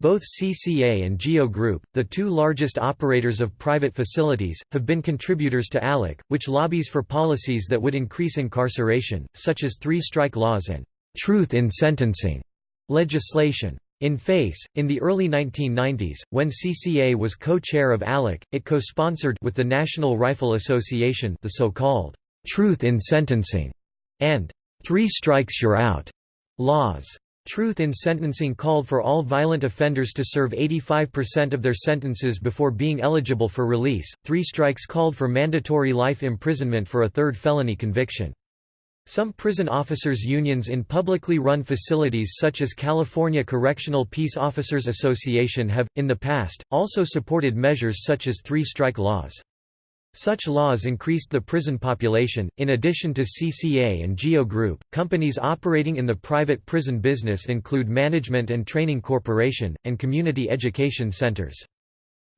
Both CCA and GEO Group, the two largest operators of private facilities, have been contributors to ALEC, which lobbies for policies that would increase incarceration, such as three-strike laws and «truth in sentencing» legislation. In FACE, in the early 1990s, when CCA was co-chair of ALEC, it co-sponsored with the National Rifle Association the so-called «Truth in Sentencing» and Three Strikes You're Out laws. Truth in Sentencing called for all violent offenders to serve 85% of their sentences before being eligible for release. Three Strikes called for mandatory life imprisonment for a third felony conviction. Some prison officers' unions in publicly run facilities such as California Correctional Peace Officers Association have, in the past, also supported measures such as three-strike laws. Such laws increased the prison population. In addition to CCA and GEO Group, companies operating in the private prison business include Management and Training Corporation, and community education centers.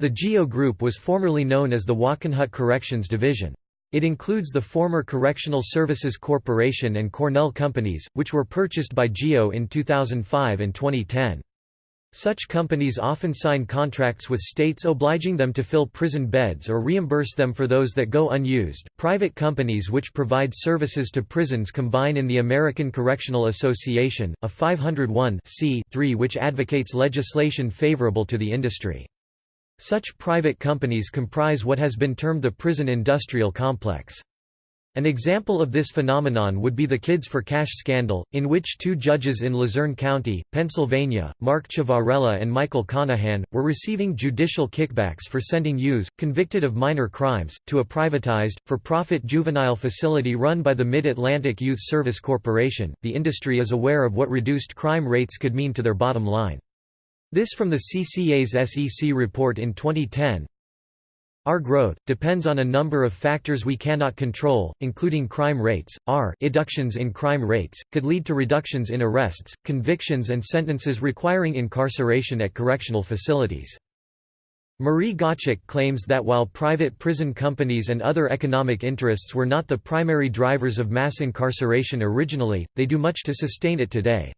The GEO Group was formerly known as the Wackenhut Corrections Division. It includes the former Correctional Services Corporation and Cornell Companies, which were purchased by GEO in 2005 and 2010. Such companies often sign contracts with states obliging them to fill prison beds or reimburse them for those that go unused. Private companies which provide services to prisons combine in the American Correctional Association, a 501 which advocates legislation favorable to the industry. Such private companies comprise what has been termed the prison industrial complex. An example of this phenomenon would be the Kids for Cash scandal, in which two judges in Luzerne County, Pennsylvania, Mark Ciavarella and Michael Conahan, were receiving judicial kickbacks for sending youths, convicted of minor crimes, to a privatized, for-profit juvenile facility run by the Mid-Atlantic Youth Service Corporation. The industry is aware of what reduced crime rates could mean to their bottom line. This from the CCA's SEC report in 2010. Our growth, depends on a number of factors we cannot control, including crime rates. Our reductions in crime rates, could lead to reductions in arrests, convictions and sentences requiring incarceration at correctional facilities. Marie Gottschalk claims that while private prison companies and other economic interests were not the primary drivers of mass incarceration originally, they do much to sustain it today.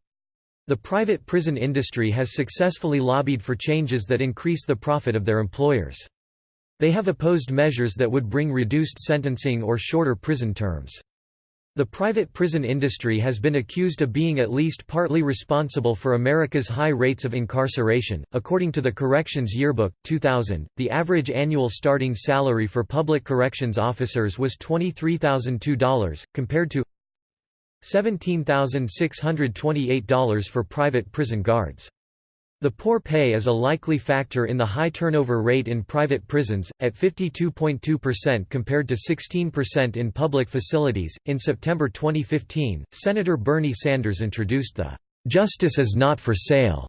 The private prison industry has successfully lobbied for changes that increase the profit of their employers. They have opposed measures that would bring reduced sentencing or shorter prison terms. The private prison industry has been accused of being at least partly responsible for America's high rates of incarceration. According to the Corrections Yearbook, 2000, the average annual starting salary for public corrections officers was $23,002, compared to $17,628 for private prison guards. The poor pay is a likely factor in the high turnover rate in private prisons, at 52.2% compared to 16% in public facilities. In September 2015, Senator Bernie Sanders introduced the Justice is Not for Sale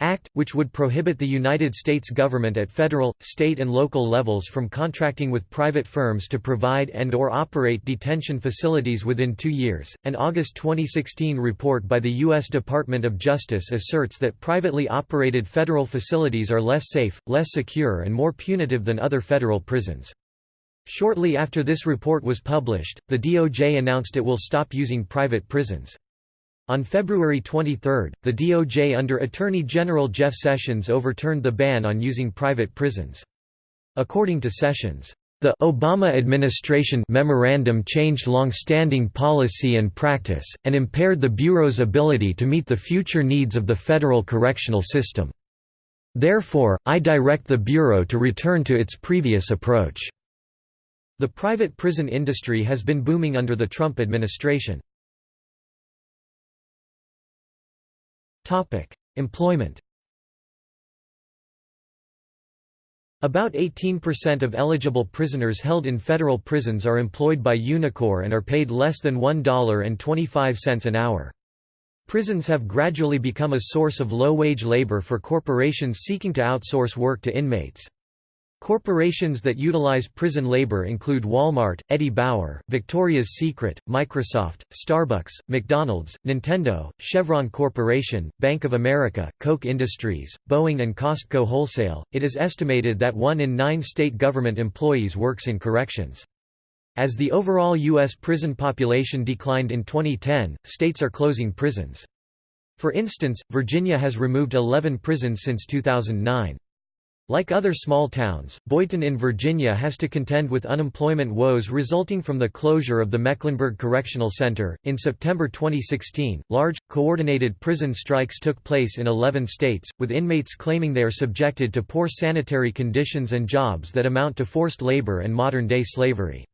Act, which would prohibit the United States government at federal, state and local levels from contracting with private firms to provide and or operate detention facilities within two years. An August 2016 report by the U.S. Department of Justice asserts that privately operated federal facilities are less safe, less secure and more punitive than other federal prisons. Shortly after this report was published, the DOJ announced it will stop using private prisons. On February 23, the DOJ under Attorney General Jeff Sessions overturned the ban on using private prisons. According to Sessions, the Obama administration memorandum changed long-standing policy and practice, and impaired the Bureau's ability to meet the future needs of the federal correctional system. Therefore, I direct the Bureau to return to its previous approach." The private prison industry has been booming under the Trump administration. Employment About 18% of eligible prisoners held in federal prisons are employed by Unicor and are paid less than $1.25 an hour. Prisons have gradually become a source of low-wage labor for corporations seeking to outsource work to inmates. Corporations that utilize prison labor include Walmart, Eddie Bauer, Victoria's Secret, Microsoft, Starbucks, McDonald's, Nintendo, Chevron Corporation, Bank of America, Koch Industries, Boeing, and Costco Wholesale. It is estimated that one in nine state government employees works in corrections. As the overall U.S. prison population declined in 2010, states are closing prisons. For instance, Virginia has removed 11 prisons since 2009. Like other small towns, Boydton in Virginia has to contend with unemployment woes resulting from the closure of the Mecklenburg Correctional Center. In September 2016, large, coordinated prison strikes took place in 11 states, with inmates claiming they are subjected to poor sanitary conditions and jobs that amount to forced labor and modern day slavery.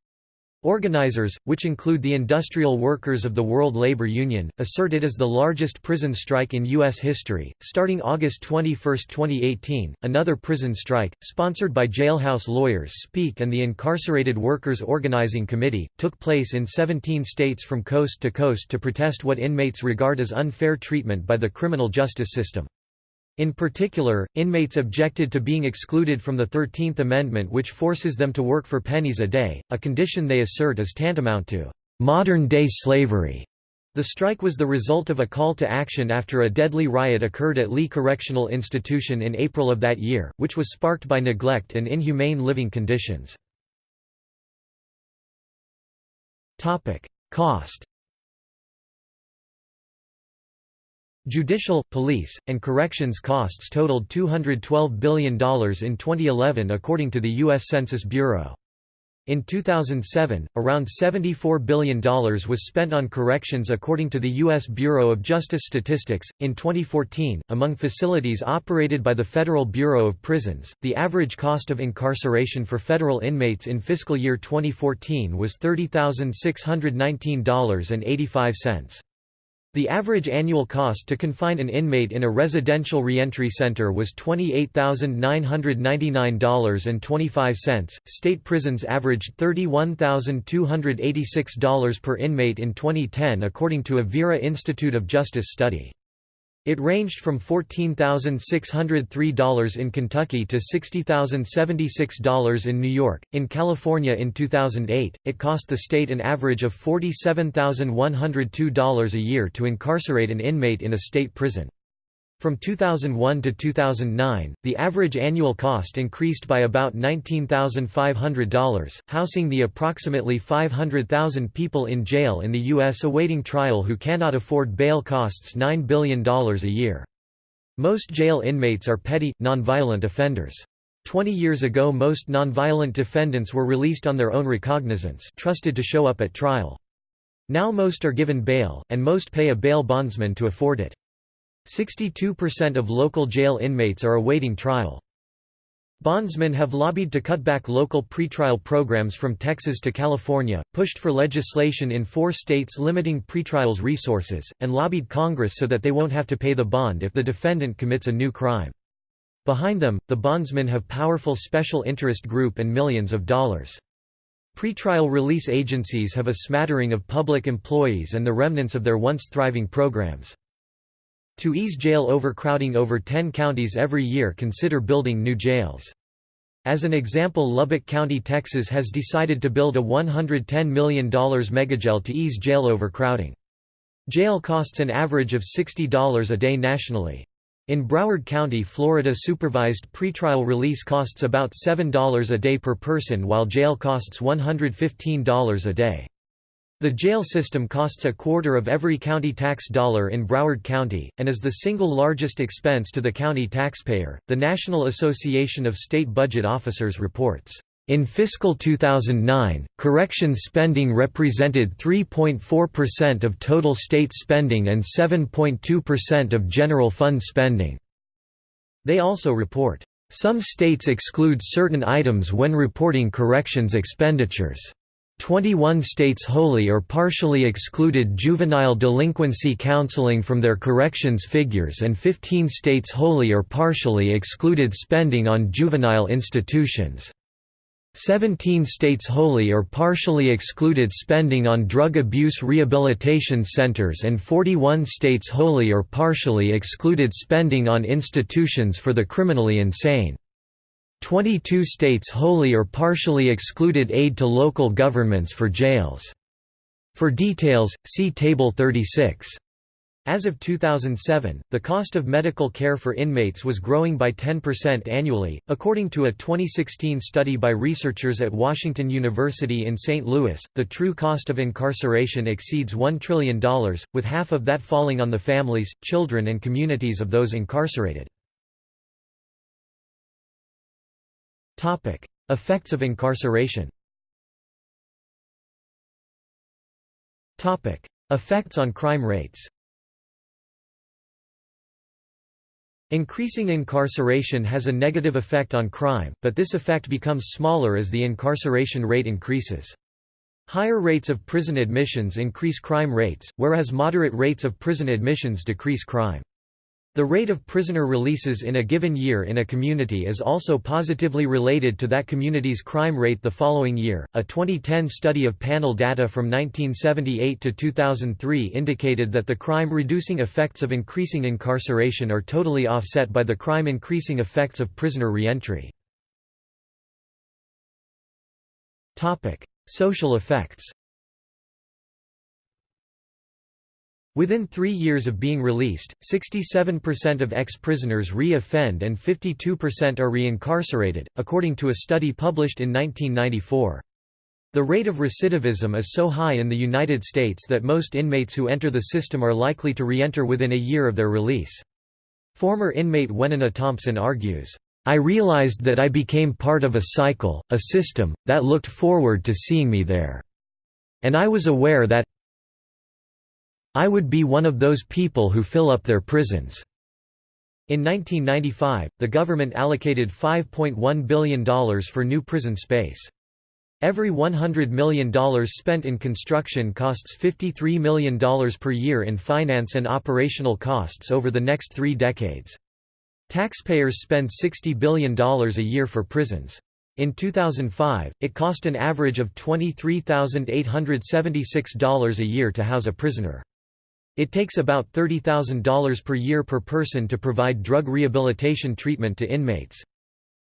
Organizers, which include the Industrial Workers of the World Labor Union, assert it is the largest prison strike in U.S. history. Starting August 21, 2018, another prison strike, sponsored by Jailhouse Lawyers Speak and the Incarcerated Workers Organizing Committee, took place in 17 states from coast to coast to protest what inmates regard as unfair treatment by the criminal justice system. In particular, inmates objected to being excluded from the Thirteenth Amendment which forces them to work for pennies a day, a condition they assert is tantamount to modern-day slavery. The strike was the result of a call to action after a deadly riot occurred at Lee Correctional Institution in April of that year, which was sparked by neglect and inhumane living conditions. Cost Judicial, police, and corrections costs totaled $212 billion in 2011 according to the U.S. Census Bureau. In 2007, around $74 billion was spent on corrections according to the U.S. Bureau of Justice Statistics. In 2014, among facilities operated by the Federal Bureau of Prisons, the average cost of incarceration for federal inmates in fiscal year 2014 was $30,619.85. The average annual cost to confine an inmate in a residential reentry center was $28,999.25. State prisons averaged $31,286 per inmate in 2010 according to a Vera Institute of Justice study. It ranged from $14,603 in Kentucky to $60,076 in New York. In California in 2008, it cost the state an average of $47,102 a year to incarcerate an inmate in a state prison. From 2001 to 2009, the average annual cost increased by about $19,500, housing the approximately 500,000 people in jail in the U.S. awaiting trial who cannot afford bail costs $9 billion a year. Most jail inmates are petty, nonviolent offenders. Twenty years ago most nonviolent defendants were released on their own recognizance trusted to show up at trial. Now most are given bail, and most pay a bail bondsman to afford it. 62% of local jail inmates are awaiting trial. Bondsmen have lobbied to cut back local pretrial programs from Texas to California, pushed for legislation in four states limiting pretrials resources, and lobbied Congress so that they won't have to pay the bond if the defendant commits a new crime. Behind them, the bondsmen have powerful special interest group and millions of dollars. Pretrial release agencies have a smattering of public employees and the remnants of their once thriving programs. To ease jail overcrowding over 10 counties every year consider building new jails. As an example Lubbock County, Texas has decided to build a $110 million megajail to ease jail overcrowding. Jail costs an average of $60 a day nationally. In Broward County, Florida supervised pretrial release costs about $7 a day per person while jail costs $115 a day. The jail system costs a quarter of every county tax dollar in Broward County, and is the single largest expense to the county taxpayer. The National Association of State Budget Officers reports. In fiscal 2009, corrections spending represented 3.4% of total state spending and 7.2% of general fund spending. They also report, some states exclude certain items when reporting corrections expenditures. 21 states wholly or partially excluded juvenile delinquency counseling from their corrections figures and 15 states wholly or partially excluded spending on juvenile institutions. 17 states wholly or partially excluded spending on drug abuse rehabilitation centers and 41 states wholly or partially excluded spending on institutions for the criminally insane. 22 states wholly or partially excluded aid to local governments for jails. For details, see Table 36. As of 2007, the cost of medical care for inmates was growing by 10% annually, according to a 2016 study by researchers at Washington University in St. Louis. The true cost of incarceration exceeds $1 trillion, with half of that falling on the families, children, and communities of those incarcerated. Effects of incarceration. Topic: Effects on crime rates. Increasing incarceration has a negative effect on crime, but this effect becomes smaller as the incarceration rate increases. Higher rates of prison admissions increase crime rates, whereas moderate rates of prison admissions decrease crime. The rate of prisoner releases in a given year in a community is also positively related to that community's crime rate the following year. A 2010 study of panel data from 1978 to 2003 indicated that the crime reducing effects of increasing incarceration are totally offset by the crime increasing effects of prisoner reentry. Topic: Social effects. Within three years of being released, 67% of ex-prisoners re-offend and 52% are reincarcerated, according to a study published in 1994. The rate of recidivism is so high in the United States that most inmates who enter the system are likely to re-enter within a year of their release. Former inmate Wenona Thompson argues, I realized that I became part of a cycle, a system, that looked forward to seeing me there. And I was aware that, I would be one of those people who fill up their prisons." In 1995, the government allocated $5.1 billion for new prison space. Every $100 million spent in construction costs $53 million per year in finance and operational costs over the next three decades. Taxpayers spend $60 billion a year for prisons. In 2005, it cost an average of $23,876 a year to house a prisoner. It takes about $30,000 per year per person to provide drug rehabilitation treatment to inmates.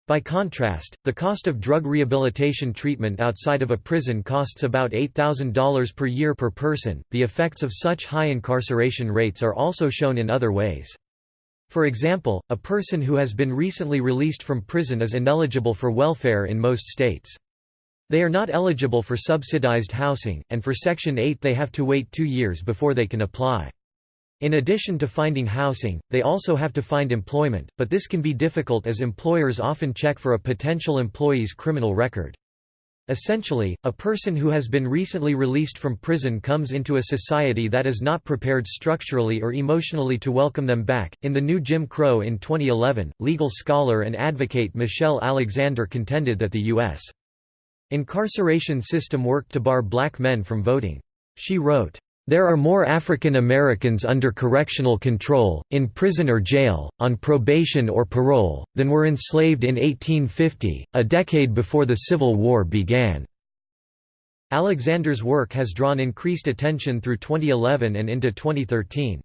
By contrast, the cost of drug rehabilitation treatment outside of a prison costs about $8,000 per year per person. The effects of such high incarceration rates are also shown in other ways. For example, a person who has been recently released from prison is ineligible for welfare in most states. They are not eligible for subsidized housing, and for Section 8 they have to wait two years before they can apply. In addition to finding housing, they also have to find employment, but this can be difficult as employers often check for a potential employee's criminal record. Essentially, a person who has been recently released from prison comes into a society that is not prepared structurally or emotionally to welcome them back. In The New Jim Crow in 2011, legal scholar and advocate Michelle Alexander contended that the U.S. incarceration system worked to bar black men from voting. She wrote, there are more African Americans under correctional control, in prison or jail, on probation or parole, than were enslaved in 1850, a decade before the Civil War began. Alexander's work has drawn increased attention through 2011 and into 2013.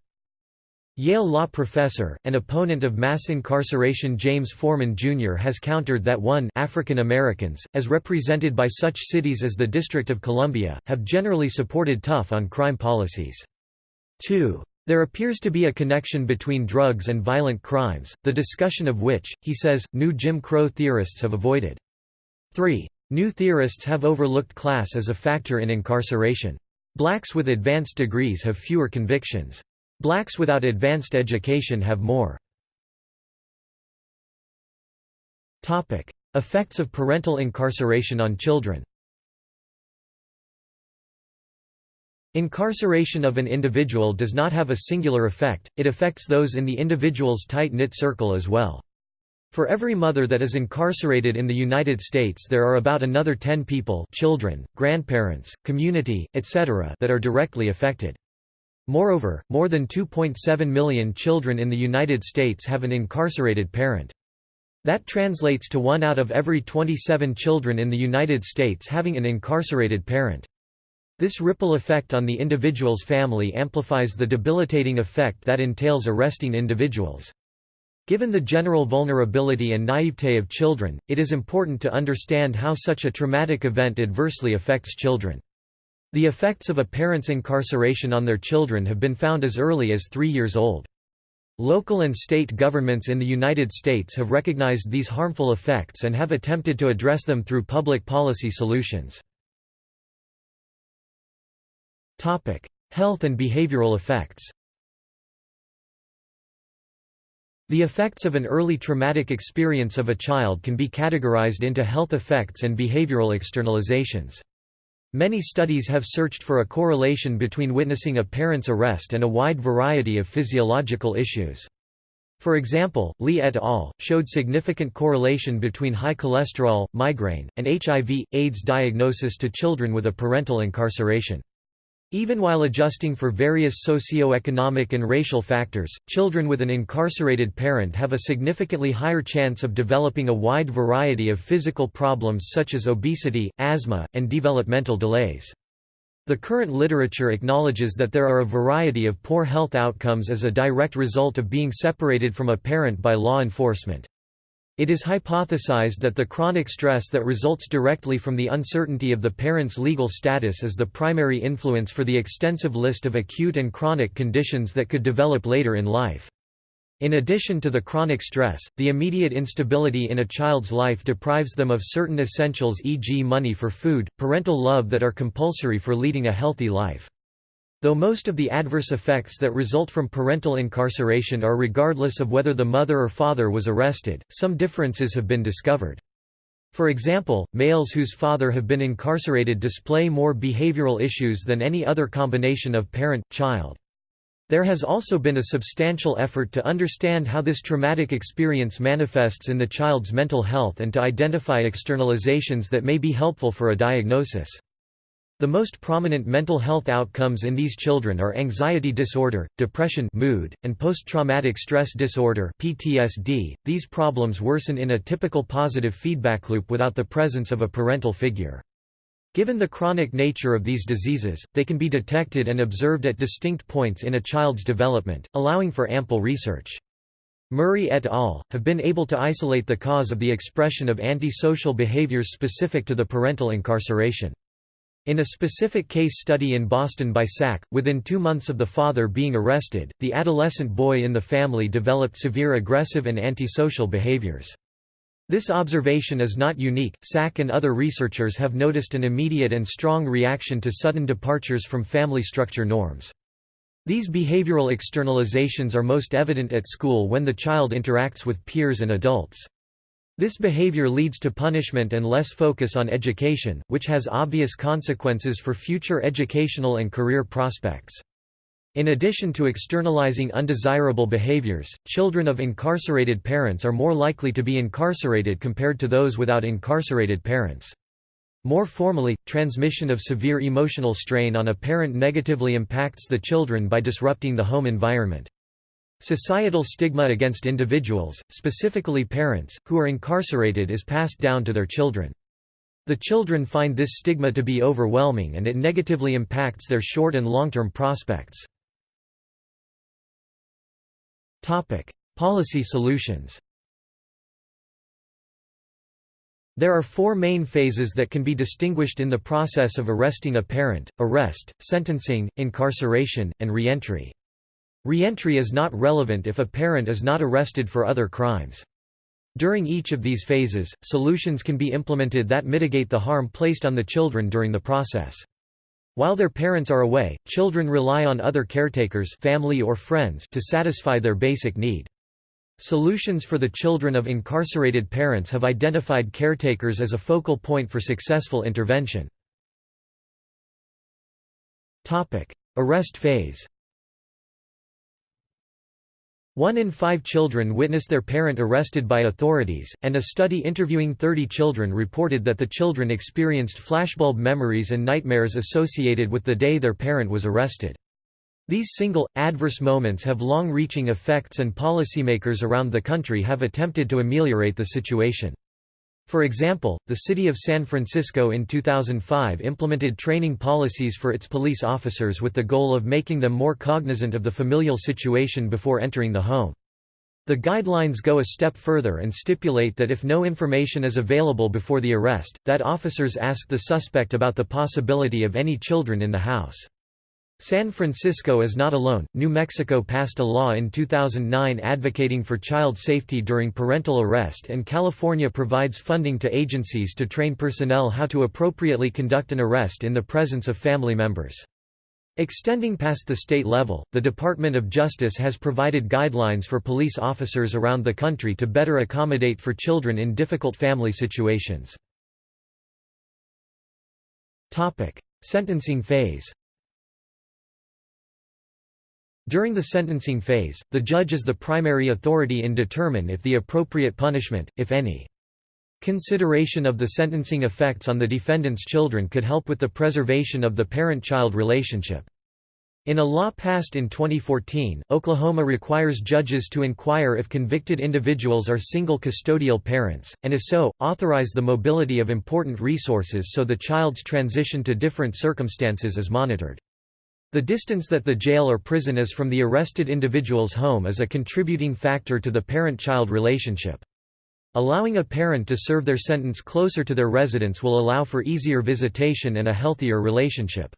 Yale law professor, and opponent of mass incarceration James Forman Jr. has countered that 1 African Americans, as represented by such cities as the District of Columbia, have generally supported tough on crime policies. 2. There appears to be a connection between drugs and violent crimes, the discussion of which, he says, new Jim Crow theorists have avoided. 3. New theorists have overlooked class as a factor in incarceration. Blacks with advanced degrees have fewer convictions. Blacks without advanced education have more. Effects of parental incarceration on children Incarceration of an individual does not have a singular effect, it affects those in the individual's tight-knit circle as well. For every mother that is incarcerated in the United States there are about another 10 people children, grandparents, community, etc. that are directly affected. Moreover, more than 2.7 million children in the United States have an incarcerated parent. That translates to one out of every 27 children in the United States having an incarcerated parent. This ripple effect on the individual's family amplifies the debilitating effect that entails arresting individuals. Given the general vulnerability and naivete of children, it is important to understand how such a traumatic event adversely affects children. The effects of a parent's incarceration on their children have been found as early as three years old. Local and state governments in the United States have recognized these harmful effects and have attempted to address them through public policy solutions. Health and behavioral effects The effects of an early traumatic experience of a child can be categorized into health effects and behavioral externalizations. Many studies have searched for a correlation between witnessing a parent's arrest and a wide variety of physiological issues. For example, Lee et al. showed significant correlation between high cholesterol, migraine, and HIV, AIDS diagnosis to children with a parental incarceration. Even while adjusting for various socio-economic and racial factors, children with an incarcerated parent have a significantly higher chance of developing a wide variety of physical problems such as obesity, asthma, and developmental delays. The current literature acknowledges that there are a variety of poor health outcomes as a direct result of being separated from a parent by law enforcement. It is hypothesized that the chronic stress that results directly from the uncertainty of the parent's legal status is the primary influence for the extensive list of acute and chronic conditions that could develop later in life. In addition to the chronic stress, the immediate instability in a child's life deprives them of certain essentials e.g. money for food, parental love that are compulsory for leading a healthy life. Though most of the adverse effects that result from parental incarceration are regardless of whether the mother or father was arrested, some differences have been discovered. For example, males whose father have been incarcerated display more behavioral issues than any other combination of parent-child. There has also been a substantial effort to understand how this traumatic experience manifests in the child's mental health and to identify externalizations that may be helpful for a diagnosis. The most prominent mental health outcomes in these children are anxiety disorder, depression mood, and post-traumatic stress disorder PTSD. .These problems worsen in a typical positive feedback loop without the presence of a parental figure. Given the chronic nature of these diseases, they can be detected and observed at distinct points in a child's development, allowing for ample research. Murray et al. have been able to isolate the cause of the expression of antisocial behaviors specific to the parental incarceration. In a specific case study in Boston by SAC, within two months of the father being arrested, the adolescent boy in the family developed severe aggressive and antisocial behaviors. This observation is not unique, SAC and other researchers have noticed an immediate and strong reaction to sudden departures from family structure norms. These behavioral externalizations are most evident at school when the child interacts with peers and adults. This behavior leads to punishment and less focus on education, which has obvious consequences for future educational and career prospects. In addition to externalizing undesirable behaviors, children of incarcerated parents are more likely to be incarcerated compared to those without incarcerated parents. More formally, transmission of severe emotional strain on a parent negatively impacts the children by disrupting the home environment. Societal stigma against individuals, specifically parents, who are incarcerated is passed down to their children. The children find this stigma to be overwhelming and it negatively impacts their short and long-term prospects. Policy solutions. There are four main phases that can be distinguished in the process of arresting a parent, arrest, sentencing, incarceration, and reentry. Reentry is not relevant if a parent is not arrested for other crimes. During each of these phases, solutions can be implemented that mitigate the harm placed on the children during the process. While their parents are away, children rely on other caretakers family or friends to satisfy their basic need. Solutions for the children of incarcerated parents have identified caretakers as a focal point for successful intervention. Arrest phase one in five children witness their parent arrested by authorities, and a study interviewing 30 children reported that the children experienced flashbulb memories and nightmares associated with the day their parent was arrested. These single, adverse moments have long-reaching effects and policymakers around the country have attempted to ameliorate the situation. For example, the city of San Francisco in 2005 implemented training policies for its police officers with the goal of making them more cognizant of the familial situation before entering the home. The guidelines go a step further and stipulate that if no information is available before the arrest, that officers ask the suspect about the possibility of any children in the house. San Francisco is not alone. New Mexico passed a law in 2009 advocating for child safety during parental arrest, and California provides funding to agencies to train personnel how to appropriately conduct an arrest in the presence of family members. Extending past the state level, the Department of Justice has provided guidelines for police officers around the country to better accommodate for children in difficult family situations. Topic: Sentencing phase during the sentencing phase, the judge is the primary authority in determine if the appropriate punishment, if any. Consideration of the sentencing effects on the defendant's children could help with the preservation of the parent-child relationship. In a law passed in 2014, Oklahoma requires judges to inquire if convicted individuals are single custodial parents, and if so, authorize the mobility of important resources so the child's transition to different circumstances is monitored. The distance that the jail or prison is from the arrested individual's home is a contributing factor to the parent-child relationship. Allowing a parent to serve their sentence closer to their residence will allow for easier visitation and a healthier relationship.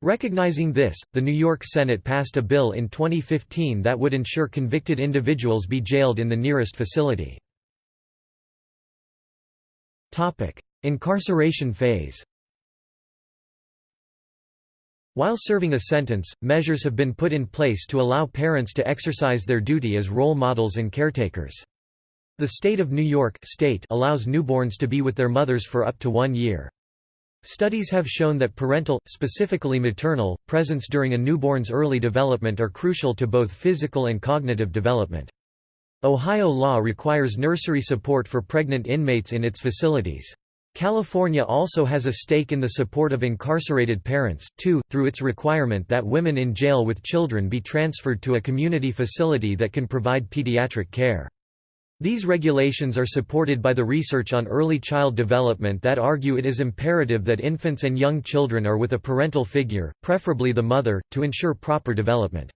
Recognizing this, the New York Senate passed a bill in 2015 that would ensure convicted individuals be jailed in the nearest facility. Incarceration phase while serving a sentence, measures have been put in place to allow parents to exercise their duty as role models and caretakers. The state of New York state allows newborns to be with their mothers for up to one year. Studies have shown that parental, specifically maternal, presence during a newborn's early development are crucial to both physical and cognitive development. Ohio law requires nursery support for pregnant inmates in its facilities. California also has a stake in the support of incarcerated parents, too, through its requirement that women in jail with children be transferred to a community facility that can provide pediatric care. These regulations are supported by the research on early child development that argue it is imperative that infants and young children are with a parental figure, preferably the mother, to ensure proper development.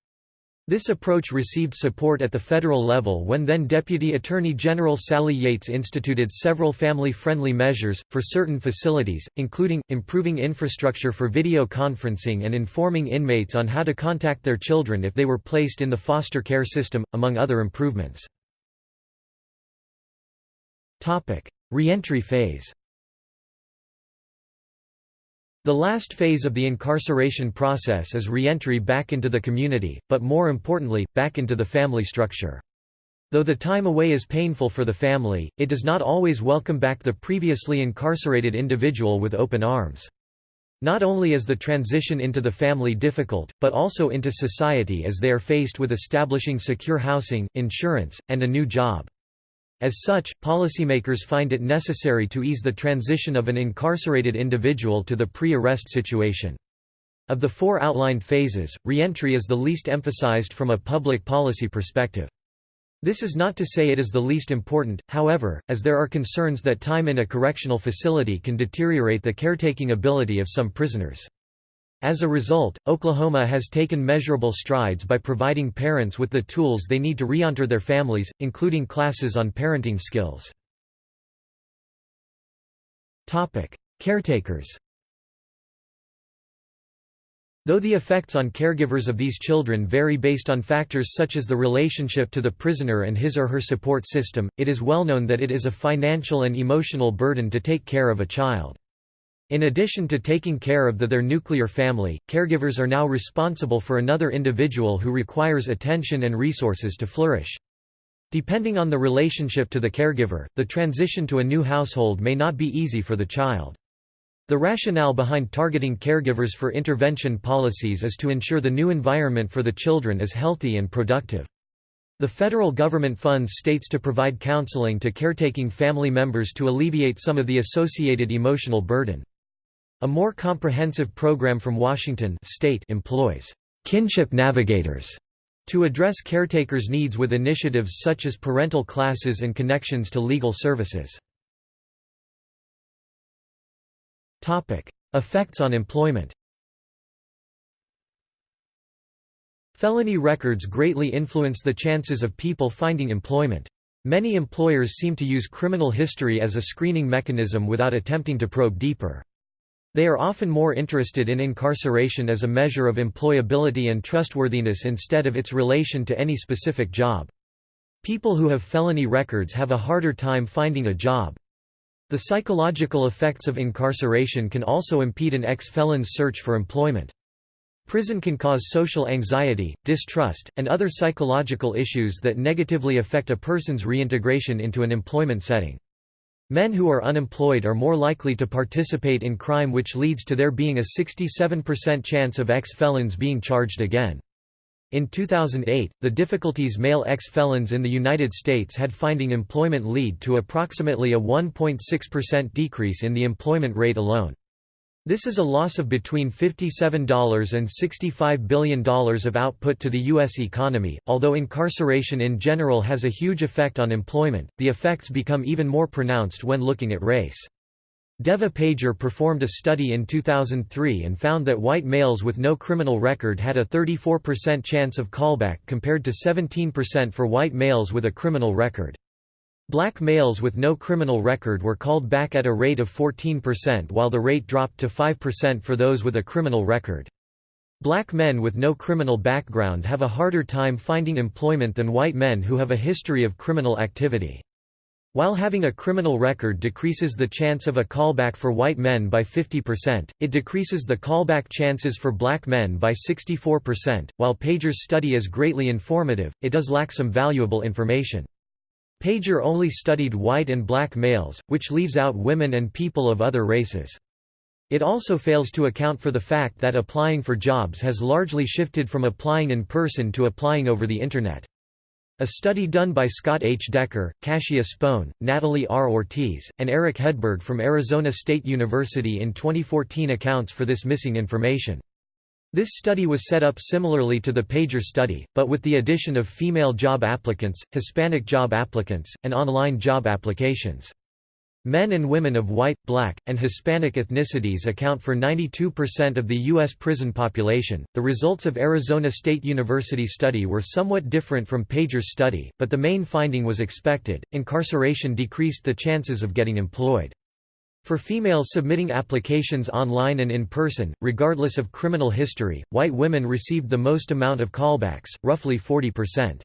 This approach received support at the federal level when then Deputy Attorney General Sally Yates instituted several family-friendly measures, for certain facilities, including, improving infrastructure for video conferencing and informing inmates on how to contact their children if they were placed in the foster care system, among other improvements. Reentry phase the last phase of the incarceration process is reentry back into the community, but more importantly, back into the family structure. Though the time away is painful for the family, it does not always welcome back the previously incarcerated individual with open arms. Not only is the transition into the family difficult, but also into society as they are faced with establishing secure housing, insurance, and a new job. As such, policymakers find it necessary to ease the transition of an incarcerated individual to the pre-arrest situation. Of the four outlined phases, reentry is the least emphasized from a public policy perspective. This is not to say it is the least important, however, as there are concerns that time in a correctional facility can deteriorate the caretaking ability of some prisoners. As a result, Oklahoma has taken measurable strides by providing parents with the tools they need to reenter their families, including classes on parenting skills. Caretakers Though the effects on caregivers of these children vary based on factors such as the relationship to the prisoner and his or her support system, it is well known that it is a financial and emotional burden to take care of a child. In addition to taking care of the, their nuclear family, caregivers are now responsible for another individual who requires attention and resources to flourish. Depending on the relationship to the caregiver, the transition to a new household may not be easy for the child. The rationale behind targeting caregivers for intervention policies is to ensure the new environment for the children is healthy and productive. The federal government funds states to provide counseling to caretaking family members to alleviate some of the associated emotional burden. A more comprehensive program from Washington state employs kinship navigators to address caretakers' needs with initiatives such as parental classes and connections to legal services. Topic: Effects on employment. Felony records greatly influence the chances of people finding employment. Many employers seem to use criminal history as a screening mechanism without attempting to probe deeper. They are often more interested in incarceration as a measure of employability and trustworthiness instead of its relation to any specific job. People who have felony records have a harder time finding a job. The psychological effects of incarceration can also impede an ex-felon's search for employment. Prison can cause social anxiety, distrust, and other psychological issues that negatively affect a person's reintegration into an employment setting. Men who are unemployed are more likely to participate in crime which leads to there being a 67% chance of ex-felons being charged again. In 2008, the difficulties male ex-felons in the United States had finding employment lead to approximately a 1.6% decrease in the employment rate alone. This is a loss of between $57 and $65 billion of output to the U.S. economy. Although incarceration in general has a huge effect on employment, the effects become even more pronounced when looking at race. Devah Pager performed a study in 2003 and found that white males with no criminal record had a 34% chance of callback compared to 17% for white males with a criminal record. Black males with no criminal record were called back at a rate of 14% while the rate dropped to 5% for those with a criminal record. Black men with no criminal background have a harder time finding employment than white men who have a history of criminal activity. While having a criminal record decreases the chance of a callback for white men by 50%, it decreases the callback chances for black men by 64%. While Pager's study is greatly informative, it does lack some valuable information. Pager only studied white and black males, which leaves out women and people of other races. It also fails to account for the fact that applying for jobs has largely shifted from applying in person to applying over the Internet. A study done by Scott H. Decker, Cassia Spohn, Natalie R. Ortiz, and Eric Hedberg from Arizona State University in 2014 accounts for this missing information. This study was set up similarly to the Pager study, but with the addition of female job applicants, Hispanic job applicants, and online job applications. Men and women of white, black, and Hispanic ethnicities account for 92% of the U.S. prison population. The results of Arizona State University study were somewhat different from Pager's study, but the main finding was expected incarceration decreased the chances of getting employed. For females submitting applications online and in person, regardless of criminal history, white women received the most amount of callbacks, roughly 40%.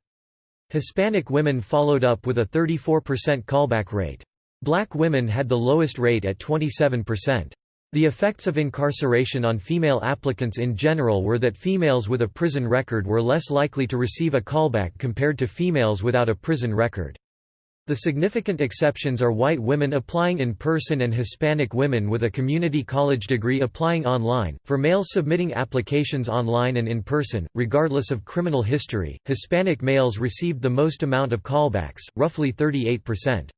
Hispanic women followed up with a 34% callback rate. Black women had the lowest rate at 27%. The effects of incarceration on female applicants in general were that females with a prison record were less likely to receive a callback compared to females without a prison record. The significant exceptions are white women applying in person and Hispanic women with a community college degree applying online. For males submitting applications online and in person, regardless of criminal history, Hispanic males received the most amount of callbacks, roughly 38%.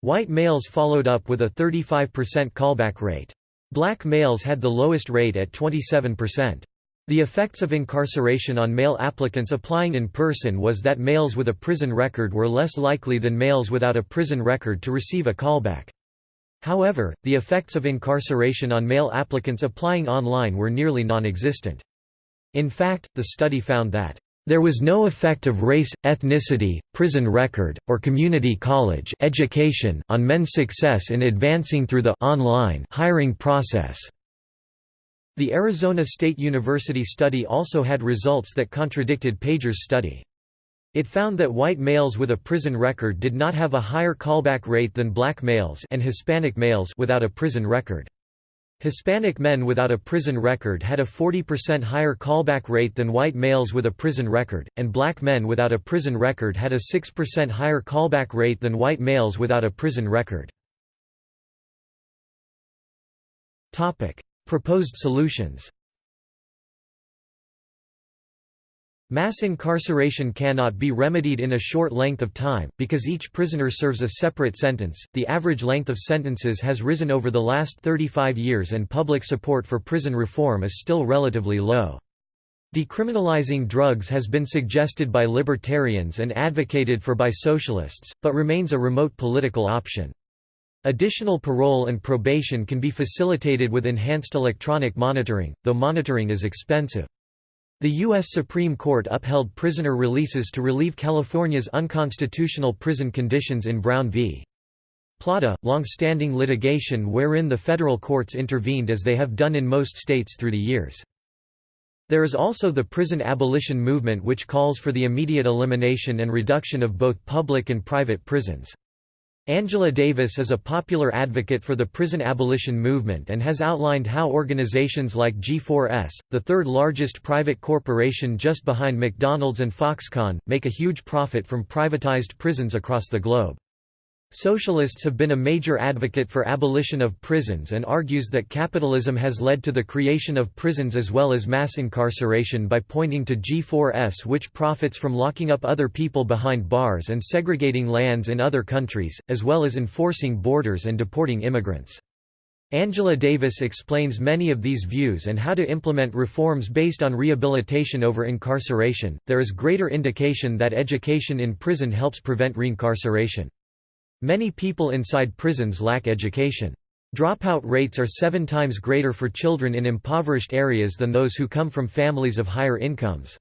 White males followed up with a 35% callback rate. Black males had the lowest rate at 27%. The effects of incarceration on male applicants applying in person was that males with a prison record were less likely than males without a prison record to receive a callback. However, the effects of incarceration on male applicants applying online were nearly non-existent. In fact, the study found that there was no effect of race, ethnicity, prison record, or community college education on men's success in advancing through the online hiring process. The Arizona State University study also had results that contradicted Pager's study. It found that white males with a prison record did not have a higher callback rate than black males and Hispanic males without a prison record. Hispanic men without a prison record had a 40% higher callback rate than white males with a prison record, and black men without a prison record had a 6% higher callback rate than white males without a prison record. Proposed solutions Mass incarceration cannot be remedied in a short length of time, because each prisoner serves a separate sentence. The average length of sentences has risen over the last 35 years, and public support for prison reform is still relatively low. Decriminalizing drugs has been suggested by libertarians and advocated for by socialists, but remains a remote political option. Additional parole and probation can be facilitated with enhanced electronic monitoring, though monitoring is expensive. The U.S. Supreme Court upheld prisoner releases to relieve California's unconstitutional prison conditions in Brown v. Plata, long-standing litigation wherein the federal courts intervened as they have done in most states through the years. There is also the prison abolition movement which calls for the immediate elimination and reduction of both public and private prisons. Angela Davis is a popular advocate for the prison abolition movement and has outlined how organizations like G4S, the third largest private corporation just behind McDonald's and Foxconn, make a huge profit from privatized prisons across the globe. Socialists have been a major advocate for abolition of prisons and argues that capitalism has led to the creation of prisons as well as mass incarceration by pointing to G4S which profits from locking up other people behind bars and segregating lands in other countries, as well as enforcing borders and deporting immigrants. Angela Davis explains many of these views and how to implement reforms based on rehabilitation over incarceration. There is greater indication that education in prison helps prevent reincarceration. Many people inside prisons lack education. Dropout rates are seven times greater for children in impoverished areas than those who come from families of higher incomes.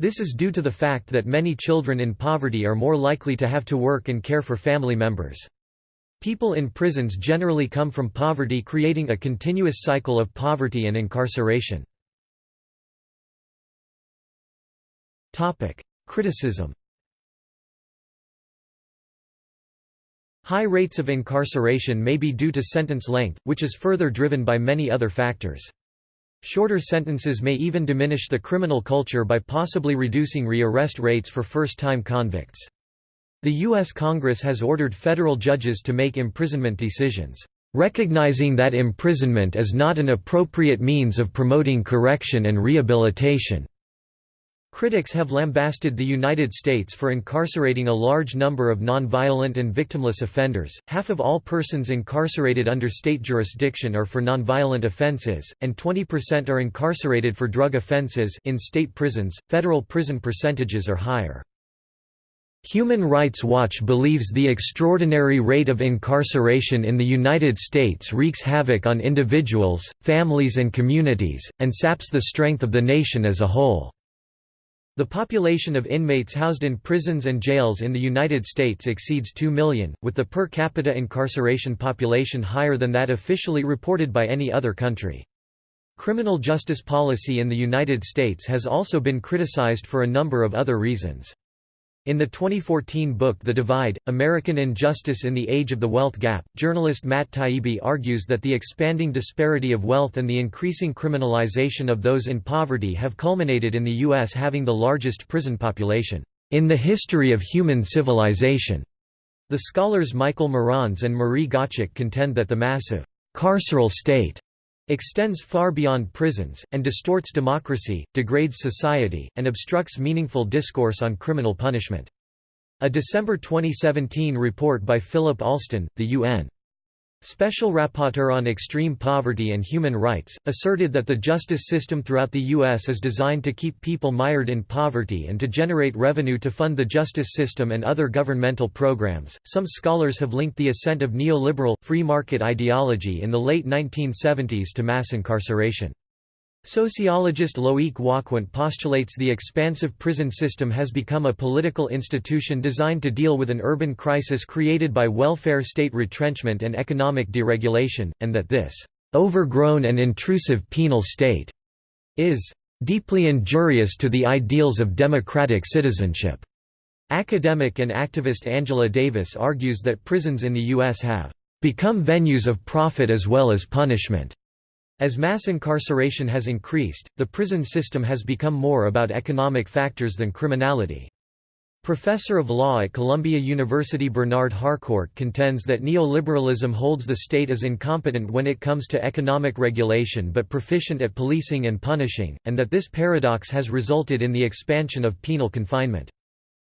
This is due to the fact that many children in poverty are more likely to have to work and care for family members. People in prisons generally come from poverty creating a continuous cycle of poverty and incarceration. Criticism High rates of incarceration may be due to sentence length, which is further driven by many other factors. Shorter sentences may even diminish the criminal culture by possibly reducing rearrest rates for first-time convicts. The U.S. Congress has ordered federal judges to make imprisonment decisions, recognizing that imprisonment is not an appropriate means of promoting correction and rehabilitation. Critics have lambasted the United States for incarcerating a large number of nonviolent and victimless offenders. Half of all persons incarcerated under state jurisdiction are for nonviolent offenses, and 20% are incarcerated for drug offenses. In state prisons, federal prison percentages are higher. Human Rights Watch believes the extraordinary rate of incarceration in the United States wreaks havoc on individuals, families, and communities, and saps the strength of the nation as a whole. The population of inmates housed in prisons and jails in the United States exceeds 2 million, with the per capita incarceration population higher than that officially reported by any other country. Criminal justice policy in the United States has also been criticized for a number of other reasons. In the 2014 book The Divide, American Injustice in the Age of the Wealth Gap, journalist Matt Taibbi argues that the expanding disparity of wealth and the increasing criminalization of those in poverty have culminated in the U.S. having the largest prison population in the history of human civilization. The scholars Michael Meranze and Marie Gottschalk contend that the massive carceral state extends far beyond prisons, and distorts democracy, degrades society, and obstructs meaningful discourse on criminal punishment. A December 2017 report by Philip Alston, the UN Special Rapporteur on Extreme Poverty and Human Rights, asserted that the justice system throughout the U.S. is designed to keep people mired in poverty and to generate revenue to fund the justice system and other governmental programs. Some scholars have linked the ascent of neoliberal, free market ideology in the late 1970s to mass incarceration. Sociologist Loic Wacquant postulates the expansive prison system has become a political institution designed to deal with an urban crisis created by welfare state retrenchment and economic deregulation, and that this overgrown and intrusive penal state is deeply injurious to the ideals of democratic citizenship. Academic and activist Angela Davis argues that prisons in the U.S. have become venues of profit as well as punishment. As mass incarceration has increased, the prison system has become more about economic factors than criminality. Professor of law at Columbia University Bernard Harcourt contends that neoliberalism holds the state as incompetent when it comes to economic regulation but proficient at policing and punishing, and that this paradox has resulted in the expansion of penal confinement.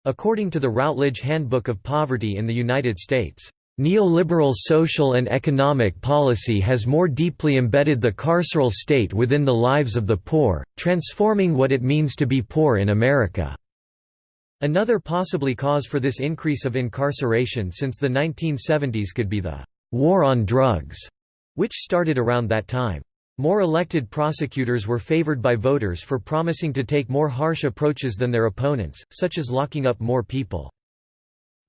According to the Routledge Handbook of Poverty in the United States, Neoliberal social and economic policy has more deeply embedded the carceral state within the lives of the poor, transforming what it means to be poor in America. Another possibly cause for this increase of incarceration since the 1970s could be the «war on drugs», which started around that time. More elected prosecutors were favored by voters for promising to take more harsh approaches than their opponents, such as locking up more people.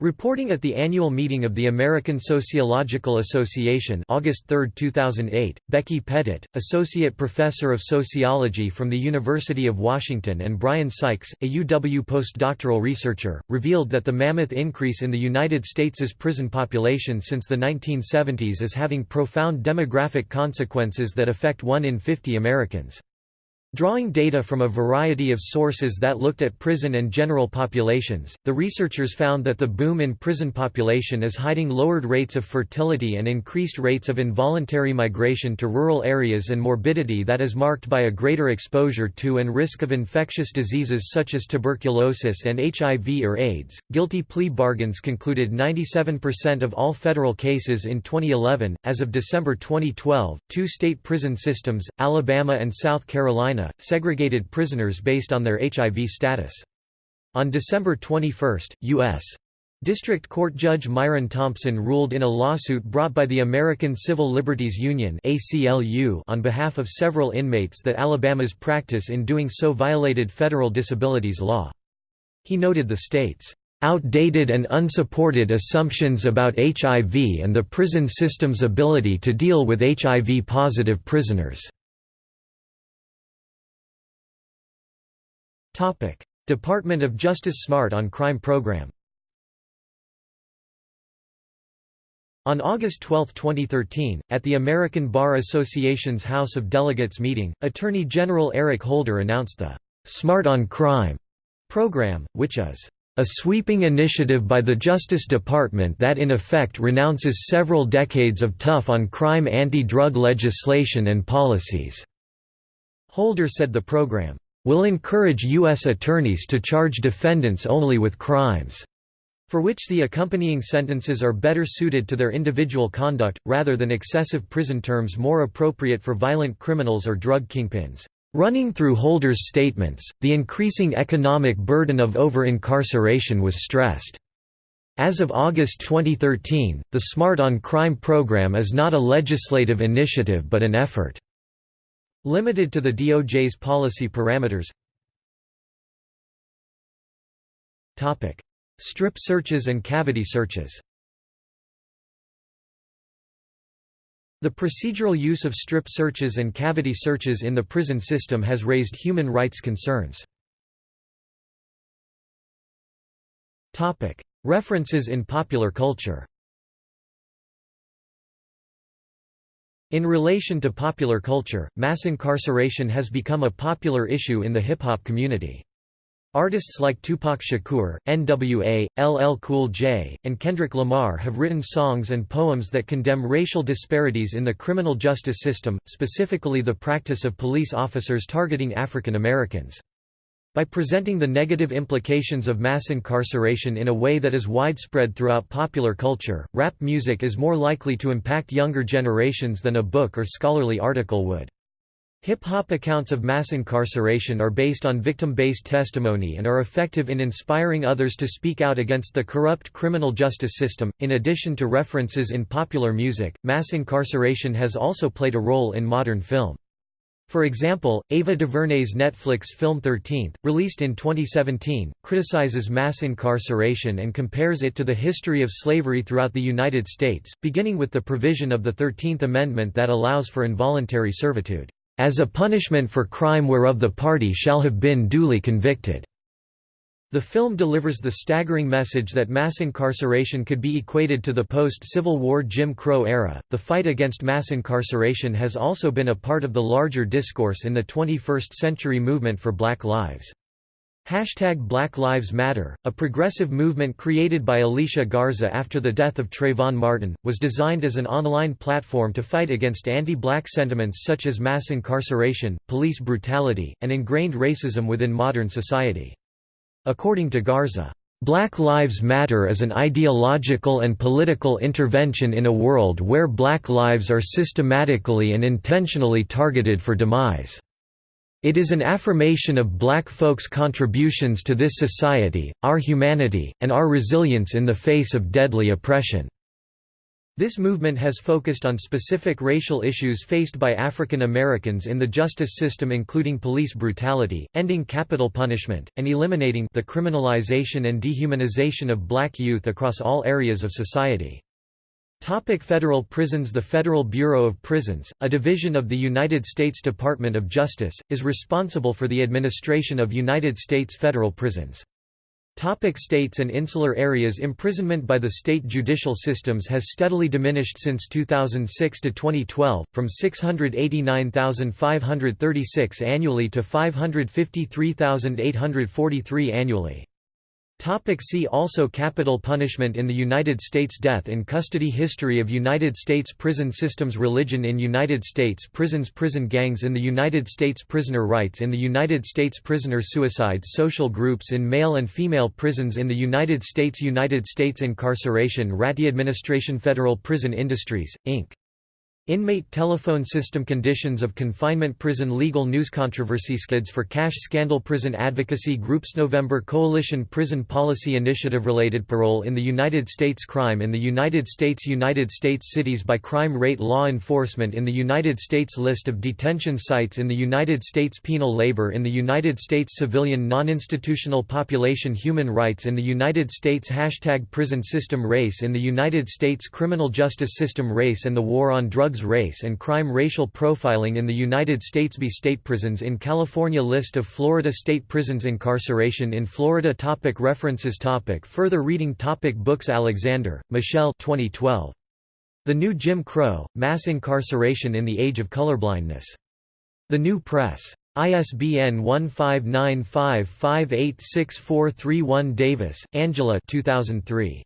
Reporting at the annual meeting of the American Sociological Association August 3, 2008, Becky Pettit, Associate Professor of Sociology from the University of Washington and Bryan Sykes, a UW postdoctoral researcher, revealed that the mammoth increase in the United States' prison population since the 1970s is having profound demographic consequences that affect 1 in 50 Americans. Drawing data from a variety of sources that looked at prison and general populations, the researchers found that the boom in prison population is hiding lowered rates of fertility and increased rates of involuntary migration to rural areas and morbidity that is marked by a greater exposure to and risk of infectious diseases such as tuberculosis and HIV or AIDS. Guilty plea bargains concluded 97% of all federal cases in 2011. As of December 2012, two state prison systems, Alabama and South Carolina, segregated prisoners based on their HIV status. On December 21, U.S. District Court Judge Myron Thompson ruled in a lawsuit brought by the American Civil Liberties Union on behalf of several inmates that Alabama's practice in doing so violated federal disabilities law. He noted the state's outdated and unsupported assumptions about HIV and the prison system's ability to deal with HIV-positive prisoners. Department of Justice Smart on Crime Program On August 12, 2013, at the American Bar Association's House of Delegates meeting, Attorney General Eric Holder announced the Smart on Crime program, which is a sweeping initiative by the Justice Department that in effect renounces several decades of tough on crime anti-drug legislation and policies." Holder said the program will encourage U.S. attorneys to charge defendants only with crimes for which the accompanying sentences are better suited to their individual conduct, rather than excessive prison terms more appropriate for violent criminals or drug kingpins. Running through Holder's statements, the increasing economic burden of over-incarceration was stressed. As of August 2013, the SMART on Crime program is not a legislative initiative but an effort Limited to the DOJ's policy parameters Topic. Strip searches and cavity searches The procedural use of strip searches and cavity searches in the prison system has raised human rights concerns. Topic. References in popular culture In relation to popular culture, mass incarceration has become a popular issue in the hip-hop community. Artists like Tupac Shakur, N.W.A., LL Cool J, and Kendrick Lamar have written songs and poems that condemn racial disparities in the criminal justice system, specifically the practice of police officers targeting African Americans. By presenting the negative implications of mass incarceration in a way that is widespread throughout popular culture, rap music is more likely to impact younger generations than a book or scholarly article would. Hip-hop accounts of mass incarceration are based on victim-based testimony and are effective in inspiring others to speak out against the corrupt criminal justice system. In addition to references in popular music, mass incarceration has also played a role in modern film. For example, Ava DuVernay's Netflix film 13th, released in 2017, criticizes mass incarceration and compares it to the history of slavery throughout the United States, beginning with the provision of the Thirteenth Amendment that allows for involuntary servitude as a punishment for crime whereof the party shall have been duly convicted." The film delivers the staggering message that mass incarceration could be equated to the post-Civil War Jim Crow era. The fight against mass incarceration has also been a part of the larger discourse in the 21st century movement for Black Lives. Hashtag Black Lives Matter, a progressive movement created by Alicia Garza after the death of Trayvon Martin, was designed as an online platform to fight against anti-black sentiments such as mass incarceration, police brutality, and ingrained racism within modern society. According to Garza, Black Lives Matter is an ideological and political intervention in a world where black lives are systematically and intentionally targeted for demise. It is an affirmation of black folks' contributions to this society, our humanity, and our resilience in the face of deadly oppression. This movement has focused on specific racial issues faced by African Americans in the justice system including police brutality, ending capital punishment, and eliminating the criminalization and dehumanization of black youth across all areas of society. Topic federal prisons The Federal Bureau of Prisons, a division of the United States Department of Justice, is responsible for the administration of United States federal prisons. Topic states and insular areas Imprisonment by the state judicial systems has steadily diminished since 2006 to 2012, from 689,536 annually to 553,843 annually. Topic see also Capital punishment in the United States Death in custody History of United States prison systems Religion in United States prisons Prison gangs in the United States Prisoner rights in the United States Prisoner suicide Social groups in male and female prisons in the United States United States Incarceration Ratty Administration Federal Prison Industries, Inc. Inmate telephone system conditions of confinement Prison legal news controversy skids for cash scandal Prison advocacy groups November Coalition Prison Policy Initiative Related parole in the United States Crime in the United States United States cities by crime rate Law enforcement in the United States List of detention sites in the United States Penal labor in the United States Civilian non-institutional population Human rights in the United States Hashtag Prison system Race in the United States Criminal justice system Race and the war on drugs drugs race and crime racial profiling in the United States B state prisons in California List of Florida state prisons Incarceration in Florida topic References topic Further reading topic Books Alexander, Michelle 2012. The New Jim Crow, Mass Incarceration in the Age of Colorblindness. The New Press. ISBN 1595586431 Davis, Angela 2003.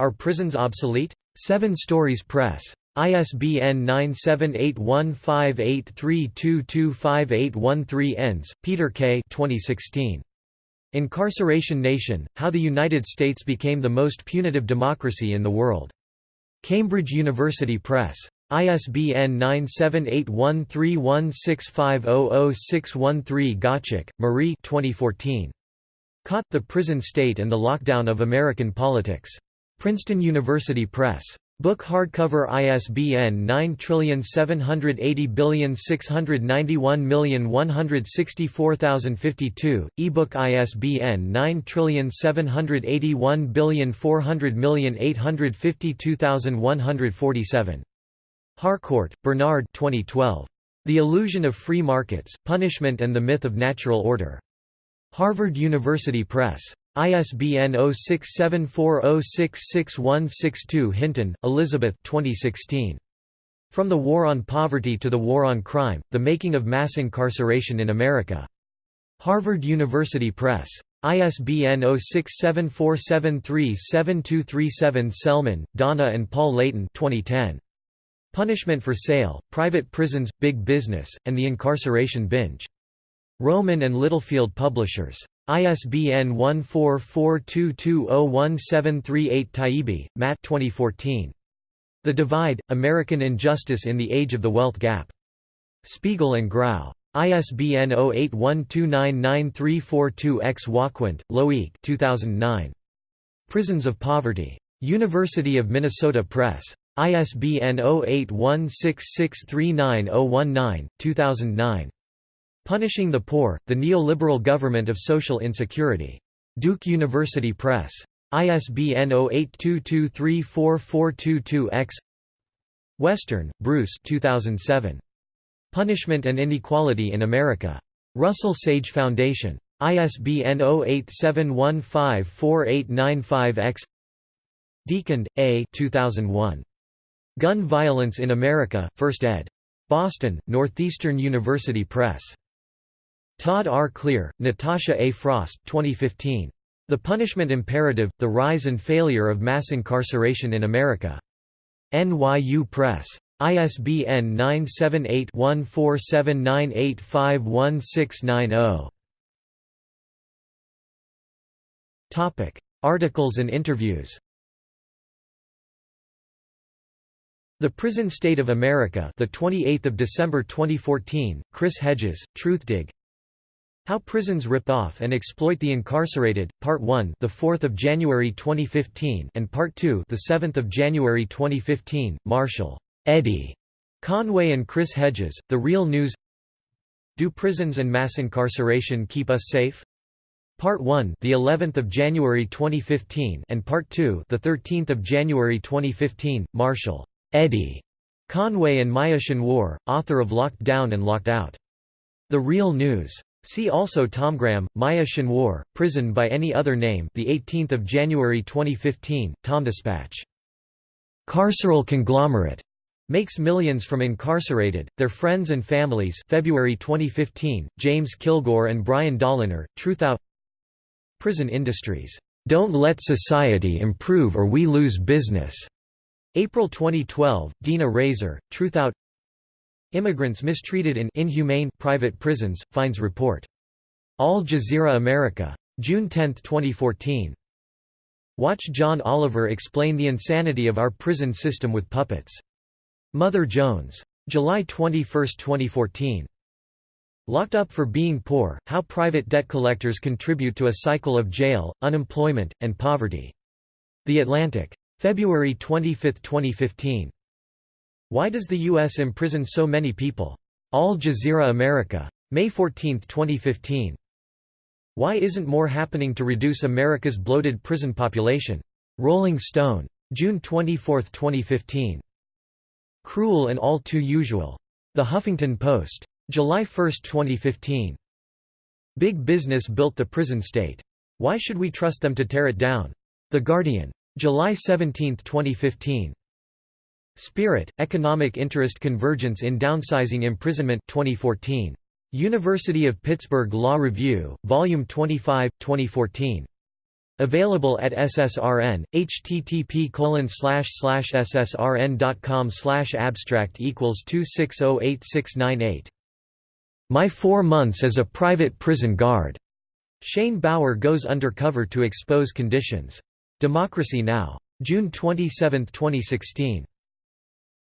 Are Prisons Obsolete? Seven Stories Press. ISBN 9781583225813 Enns, Peter K. 2016. Incarceration Nation, How the United States Became the Most Punitive Democracy in the World. Cambridge University Press. ISBN 9781316500613 Gottschalk, Marie 2014. Caught, The Prison State and the Lockdown of American Politics. Princeton University Press. Book hardcover ISBN 9780691164052, ebook ISBN 9781400852147. Harcourt, Bernard 2012. The Illusion of Free Markets, Punishment and the Myth of Natural Order. Harvard University Press. ISBN 0674066162 Hinton, Elizabeth 2016. From the War on Poverty to the War on Crime, The Making of Mass Incarceration in America. Harvard University Press. ISBN 0674737237 Selman, Donna and Paul Leighton 2010. Punishment for Sale, Private Prisons, Big Business, and the Incarceration Binge. Rowman and Littlefield Publishers. ISBN 1442201738 Taibbi, Matt 2014. The Divide, American Injustice in the Age of the Wealth Gap. Spiegel and Grau. ISBN 0812999342-X Wacquant, Loic 2009. Prisons of Poverty. University of Minnesota Press. ISBN 0816639019, 2009. Punishing the Poor, The Neoliberal Government of Social Insecurity. Duke University Press. ISBN 0822344222-X Western, Bruce 2007. Punishment and Inequality in America. Russell Sage Foundation. ISBN 0871548995-X DeConde, A 2001. Gun Violence in America, 1st ed. Boston, Northeastern University Press. Todd R. Clear, Natasha A. Frost 2015. The Punishment Imperative, The Rise and Failure of Mass Incarceration in America. NYU Press. ISBN 978-1479851690. Articles and interviews The Prison State of America, the 28th of December 2014. Chris Hedges, Truthdig. How Prisons Rip Off and Exploit the Incarcerated, Part 1, the 4th of January 2015, and Part 2, the 7th of January 2015. Marshall, Eddie Conway and Chris Hedges, The Real News. Do prisons and mass incarceration keep us safe? Part 1, the 11th of January 2015, and Part 2, the 13th of January 2015. Marshall, Eddie Conway and Maya Schenwar, author of Locked Down and Locked Out. The Real News. See also Tomgram, Maya Schenwar, Prison by Any Other Name the 18th of January 2015, Tomdispatch. Carceral Conglomerate. Makes millions from incarcerated, their friends and families February 2015, James Kilgore and Brian Dolinar, Truthout Prison Industries, "'Don't let society improve or we lose business' April 2012, Dina Rasor, Truthout Immigrants mistreated in inhumane private prisons, finds report. Al Jazeera America. June 10, 2014. Watch John Oliver explain the insanity of our prison system with puppets. Mother Jones. July 21, 2014. Locked Up for Being Poor, How Private Debt Collectors Contribute to a Cycle of Jail, Unemployment, and Poverty. The Atlantic. February 25, 2015. Why does the U.S. imprison so many people? Al Jazeera America. May 14, 2015. Why isn't more happening to reduce America's bloated prison population? Rolling Stone. June 24, 2015. Cruel and all too usual. The Huffington Post. July 1, 2015. Big Business built the prison state. Why should we trust them to tear it down? The Guardian. July 17, 2015. Spirit, Economic Interest Convergence in Downsizing Imprisonment 2014. University of Pittsburgh Law Review, Volume 25, 2014. Available at SSRN, http ssrn.com abstract equals 2608698. My Four Months as a Private Prison Guard. Shane Bauer goes undercover to expose conditions. Democracy Now! June 27, 2016.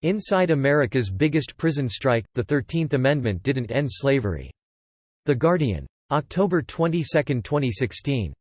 Inside America's biggest prison strike, the Thirteenth Amendment didn't end slavery. The Guardian. October 22, 2016.